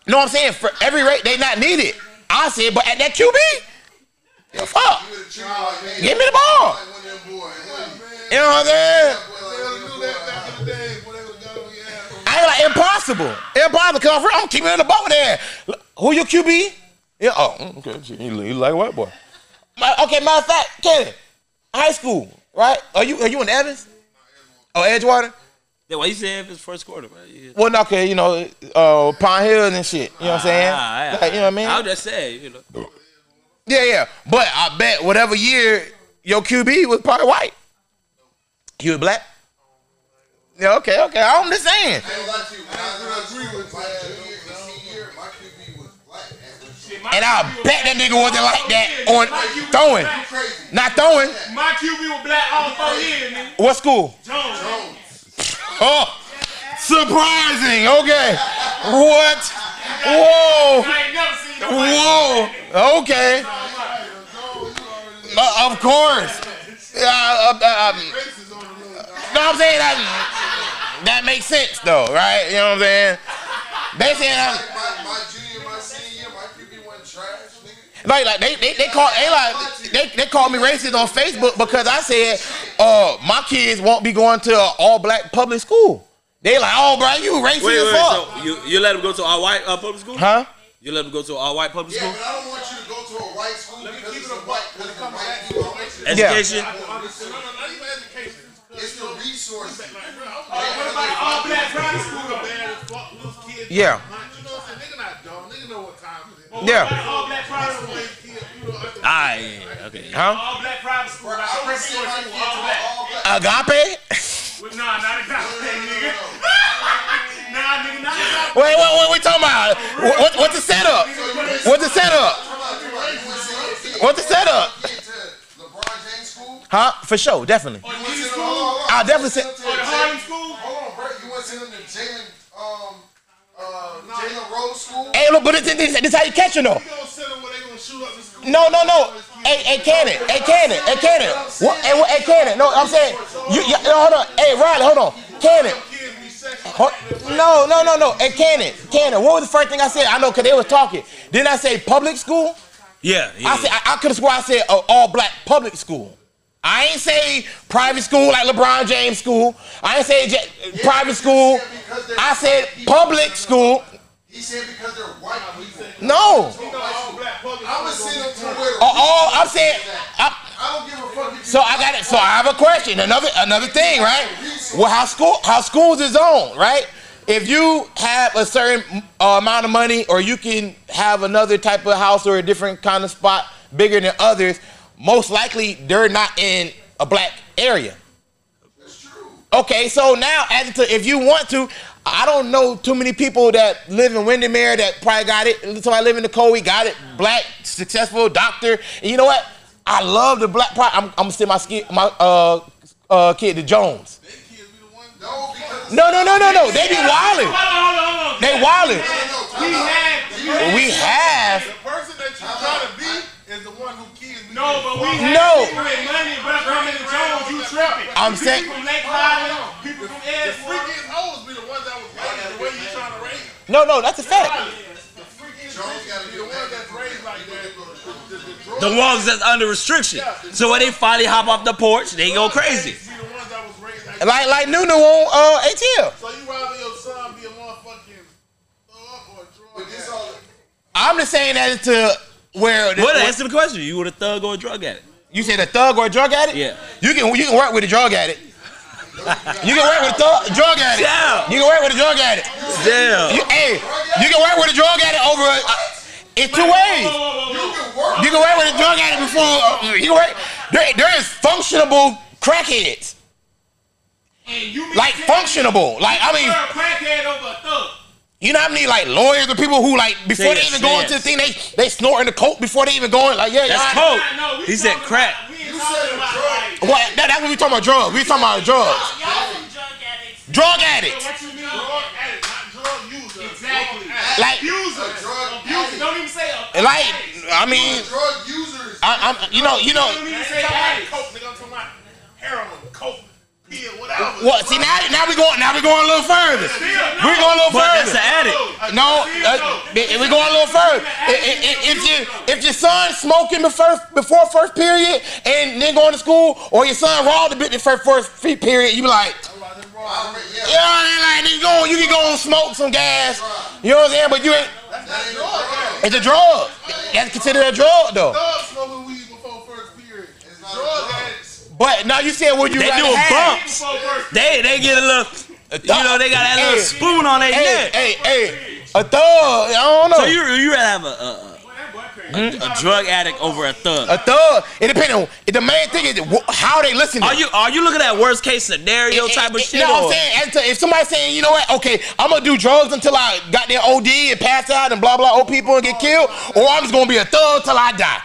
What about your position? nigga? No, I'm saying for every rate, they not needed. I said, but at that QB, the fuck, You would have treated like, hey, give me the ball. like one of them boys. You know what I'm saying? They would have knew that back in the day. Boy, they would have got on your ass. I ain't like impossible, impossible. Cause I'm, I'm keeping it in the ball there. Who your QB? Yeah. Oh, okay. Shit, He, he like a white boy. My- Okay, matter of fact, Kenny, high school, right? Are you are you in Evans? Oh, Edgewater. Yeah, why you say if it's first quarter, man? Yeah. Well, no, okay, you know, uh, Pine Hill and shit. You know what I'm saying? Ah, ah, you know what I mean? I'll just say, you know. Yeah, yeah. But I bet whatever year your QB was probably white. You were black. Yeah, okay, okay. I'm just saying. I ain't lie to you. When I was in high school, my and QB was black. And And I bet that nigga wasn't like that on throwing, not throwing. My QB was black all four years, nigga. What school? Jones. Oh, surprising. Okay. What? Whoa. Whoa. Okay. Uh, of course. Yeah. Uh, uh, um, no, I'm saying that that makes sense though, right? You know what I'm saying? Saying I'm, like like they they, they call they like they, they called me racist on Facebook because I said uh my kids won't be going to an all black public school. They like, oh bro, you racist Wait, as wait, fuck. so you, you let them go to all white uh, public school? huh? You let them go to all white public school? Yeah, school? but I don't want you to go to a white school because it's a white, because it's a white people. I want you to- Education? No, no, not even education. It's the resources. What Yeah. about an all black private school? These kids, you know, after- Ah, yeah, okay. Huh? All black private school. Like I a would send preparatory my school, kids all to black. all black. Agape? Well, Nah, not a goddamn nigga. Nah, nigga, not a goddamn. Wait, what, what we talking about? What, what, what's the setup? What's the setup? What's the setup? LeBron James school? Huh? For sure, definitely. Or You the want to East send them- school? hold on, hold on. I'll definitely You send- want to Or the send them to Harlem school? Hold on, bro. You want to send them to Jalen, um, uh, Jalen Rose school? Hey, look, but this, this, this how you catch it though. You gonna send them where they gonna shoot up the school? No, no, no. Hey, hey, Cannon. Hey, Cannon. Hey, Cannon. What? Hey, what, hey, Cannon. No, I'm saying. You, you, no, hold on. Hey, Riley, hold on. Cannon. Kids be sexual. Ho- No, no, no, no. Hey, Cannon. Cannon. What was the first thing I said? I know because they was talking. Didn't I say public school? Yeah, yeah. I said I, I could have swore I said uh, all black public school. I ain't say private school like LeBron James school. I ain't say j- private school. I said public school. He said because they're white people. No. All I'm gonna send them be to where. All, all I'm saying. I'm, I don't give a fuck. So I got it. So I have a question. Another another thing, right? Well, how school how schools is on, right? If you have a certain uh, amount of money, or you can have another type of house or a different kind of spot bigger than others, most likely they're not in a black area. That's true. Okay, so now as to if you want to, I don't know too many people that live in Windermere that probably got it. So I live in the Coe, got it. Black, successful doctor. And you know what? I love the black. Pro- I'm, I'm gonna send my ski, my uh uh kid to Jones. No, No, no, no, no, no. They be wilding. They wilding. We had, we have. The person that you're trying to be is the one who. No, but we had No. people with money, but coming to Jones, you tripping. I'm saying- People from Lake Highland, people from The freakiest hoes be the ones that was raised the way you trying to raise them. No, no, that's a fact. The freakiest Jones gotta be be the ones that's raised like that. The, ones that's under restriction. So when they finally hop off the porch, they go crazy. The ones that was raised like Like like Nunu on uh ATL. So you rather your son be a motherfucking thug or a drug but this addict? all. I'm just saying that to where What? Answer the question. You would a thug or a drug addict? you said a thug or a drug addict. Yeah. You can you can work with a drug addict. You can work with a thug, drug addict. Yeah. You can work with a drug addict. Damn. You, hey, you can work with a drug addict over. A, uh, it's two ways. You can work. You can work with a drug addict before. Uh, you can work. There, there is functionable crackheads. And you Like say- functionable. Like I mean, crackhead over a thug. You know how many like lawyers or people who like before Take they a even go into the thing, they they snorting the coke before they even going. Like yeah, That's y'all- coke. No, we He said crack. About, we ain't talking about like, What? That, that's what we talking about drugs. We talking about drugs. Y'all some drug addicts. Drug addicts. what you mean? Drug addict, not drug user. Exactly. Drug addict. Like Abusers. drug Abusers. Don't even say a like I mean, Drug users. I, I'm you know you know. Don't even I ain't say talking about addicts. coke, nigga. I'm talking about heroin, coke, whatever. What? See now, now we going, now we going a little further. We're going a little But further. that's an addict. No, uh, we going a little further. If you if your son smoking before before first period and then going to school, or your son robbed a bit the first first period, you be like, I mean, yeah. you know I mean? Like you go, you can go and smoke some gas. You know what I'm saying? But you ain't. That ain't a drug. It's a drug. That's considered a drug though. Thugs smoking weed before first period. not a Drug drug. addicts. But now you said what you They rather doing have. bumps. They they get a little. You know they got that little Hey. spoon on their Hey, neck. hey, hey, a thug. I don't know. So you you rather have a, a, a hmm? A drug addict over a thug. A thug. It depends on. The main thing is wh- how they listen. Are you are you looking at worst case scenario type of shit? You know what I'm or- saying? And to- if somebody's saying, you know what, okay, I'm gonna do drugs until I got their OD and pass out and blah blah old people and get killed, or I'm just gonna be a thug till I die.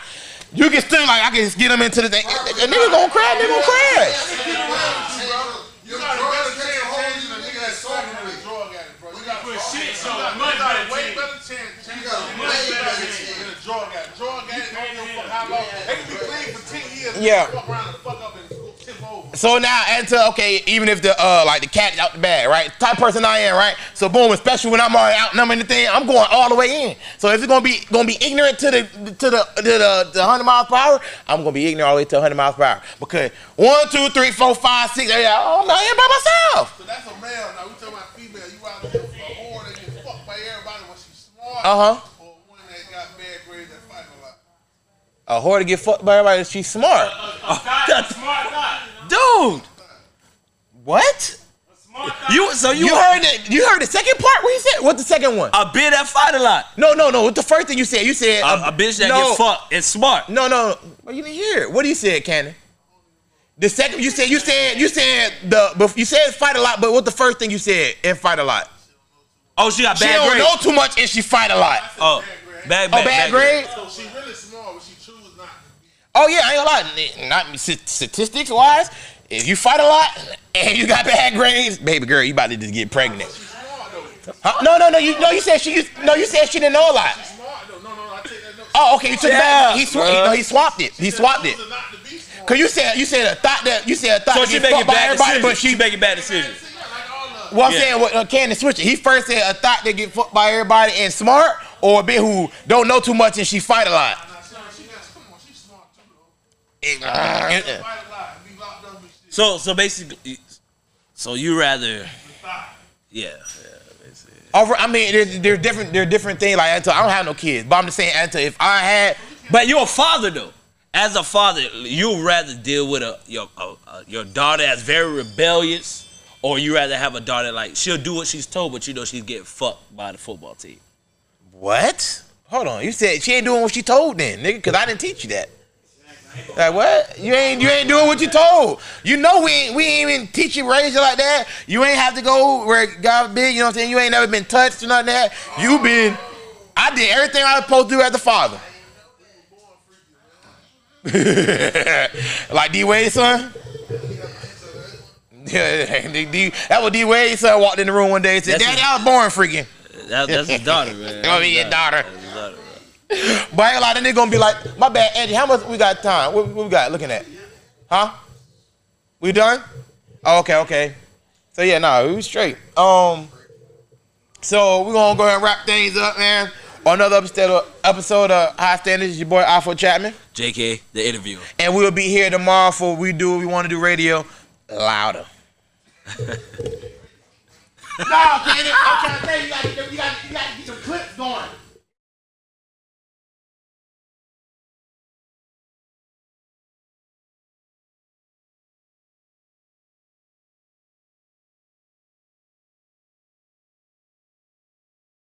You can still like I can just get them into the thing. A nigga gonna crash, nigga gonna crash. You got a better chance changing a nigga that's talking than a drug addict, bro. You got Put fuck- shit, you so got- much you got a better way chance. better chance changing got a a way way better better chance. chance than a drug addict. Drug addict don't give a fuck how long. They can be clean for ten years. and Yeah. So now, and to okay, even if the uh like the cat's out the bag, right? Type of person I am, right? So boom, especially when I'm already outnumbering the thing, I'm going all the way in. So if it's gonna be gonna be ignorant to the to the to the, the 100 miles per hour, I'm gonna be ignorant all the way to 100 miles per hour because one, two, three, four, five, six. Yeah, oh, I'm out here by myself. So that's a male. Now we talking about female. You out there for a whore that get fucked by everybody when she's smart. Uh huh. Or one that got bad grades that fight a lot. A whore to get fucked by everybody. She's smart, God, a smart guy. Dude. what? A smart guy. You so you, You heard it. you heard the second part? What you said? What's the second one? a bitch that fight a lot. No, no, no. What the first thing you said? You said A, a bitch that no, get fucked and smart. No, no, well, you didn't hear it. What do you say, Cannon? The second you said you said you said the but you said fight a lot, but what the first thing you said and fight a lot? Oh, she got bad. She bad don't grades. know too much and she fight a lot. Oh, bad, Oh, bad, bad grade. So she really smart, but she choose not to be. Oh yeah, I ain't gonna lie. Not statistics wise, if you fight a lot and you got bad grades, baby girl, you about to just get pregnant. She's smart. Huh? No, no, no. You no, you said she. No, you said she didn't know a lot. Smart though. No, no, no. I take that. No. Oh, okay. You took it Yeah, back. He, swa- bruh. no, he swapped it. He swapped it. Choosing not to be smart. Cause you said you said a thought that you said a thought So she making bad decisions. but she she making bad decisions. Yeah, like all the. Well, I'm Yeah. saying what uh, Candace switch it. He first said a thought that get fucked by everybody and smart, or a bitch who don't know too much and she fight a lot. Shit. Ah, so so basically, so you rather, Thigh. yeah. Over, I mean, there's, there's different, there are different things. Like, Anto, I don't have no kids, but I'm just saying, Anto, if I had, But you're a father though. As a father, you rather deal with a your a, a, your daughter that's very rebellious, or you rather have a daughter like she'll do what she's told, but you know she's getting fucked by the football team. what? Hold on, you said she ain't doing what she told then, nigga, because I didn't teach you that. Like what? You ain't you ain't doing what you told. You know we ain't we ain't even teach you raise you like that. You ain't have to go where God big. You know what I'm saying? You ain't never been touched or nothing like that. You been. I did everything I was supposed to do as a father. like D Wade's son. Yeah, D, that was D Wade's son walked in the room one day and said, That's "Daddy, his- I was born freaking." That, that's his daughter, man. Oh, that's daughter. That's his daughter. But I ain't like that nigga gonna be like, my bad, Andy. How much we got time? What, what we got looking at? Huh? We done? Oh, okay, okay. So yeah, no, we straight. Um, so we're gonna go ahead and wrap things up, man. On another episode of, episode of High Standards, your boy Alpha Chapman, J.K. the interviewer. and we'll be here tomorrow for we do what we want to do radio louder. no, Kenny, I'm trying to tell you, you gotta, you gotta, you gotta get the clips going.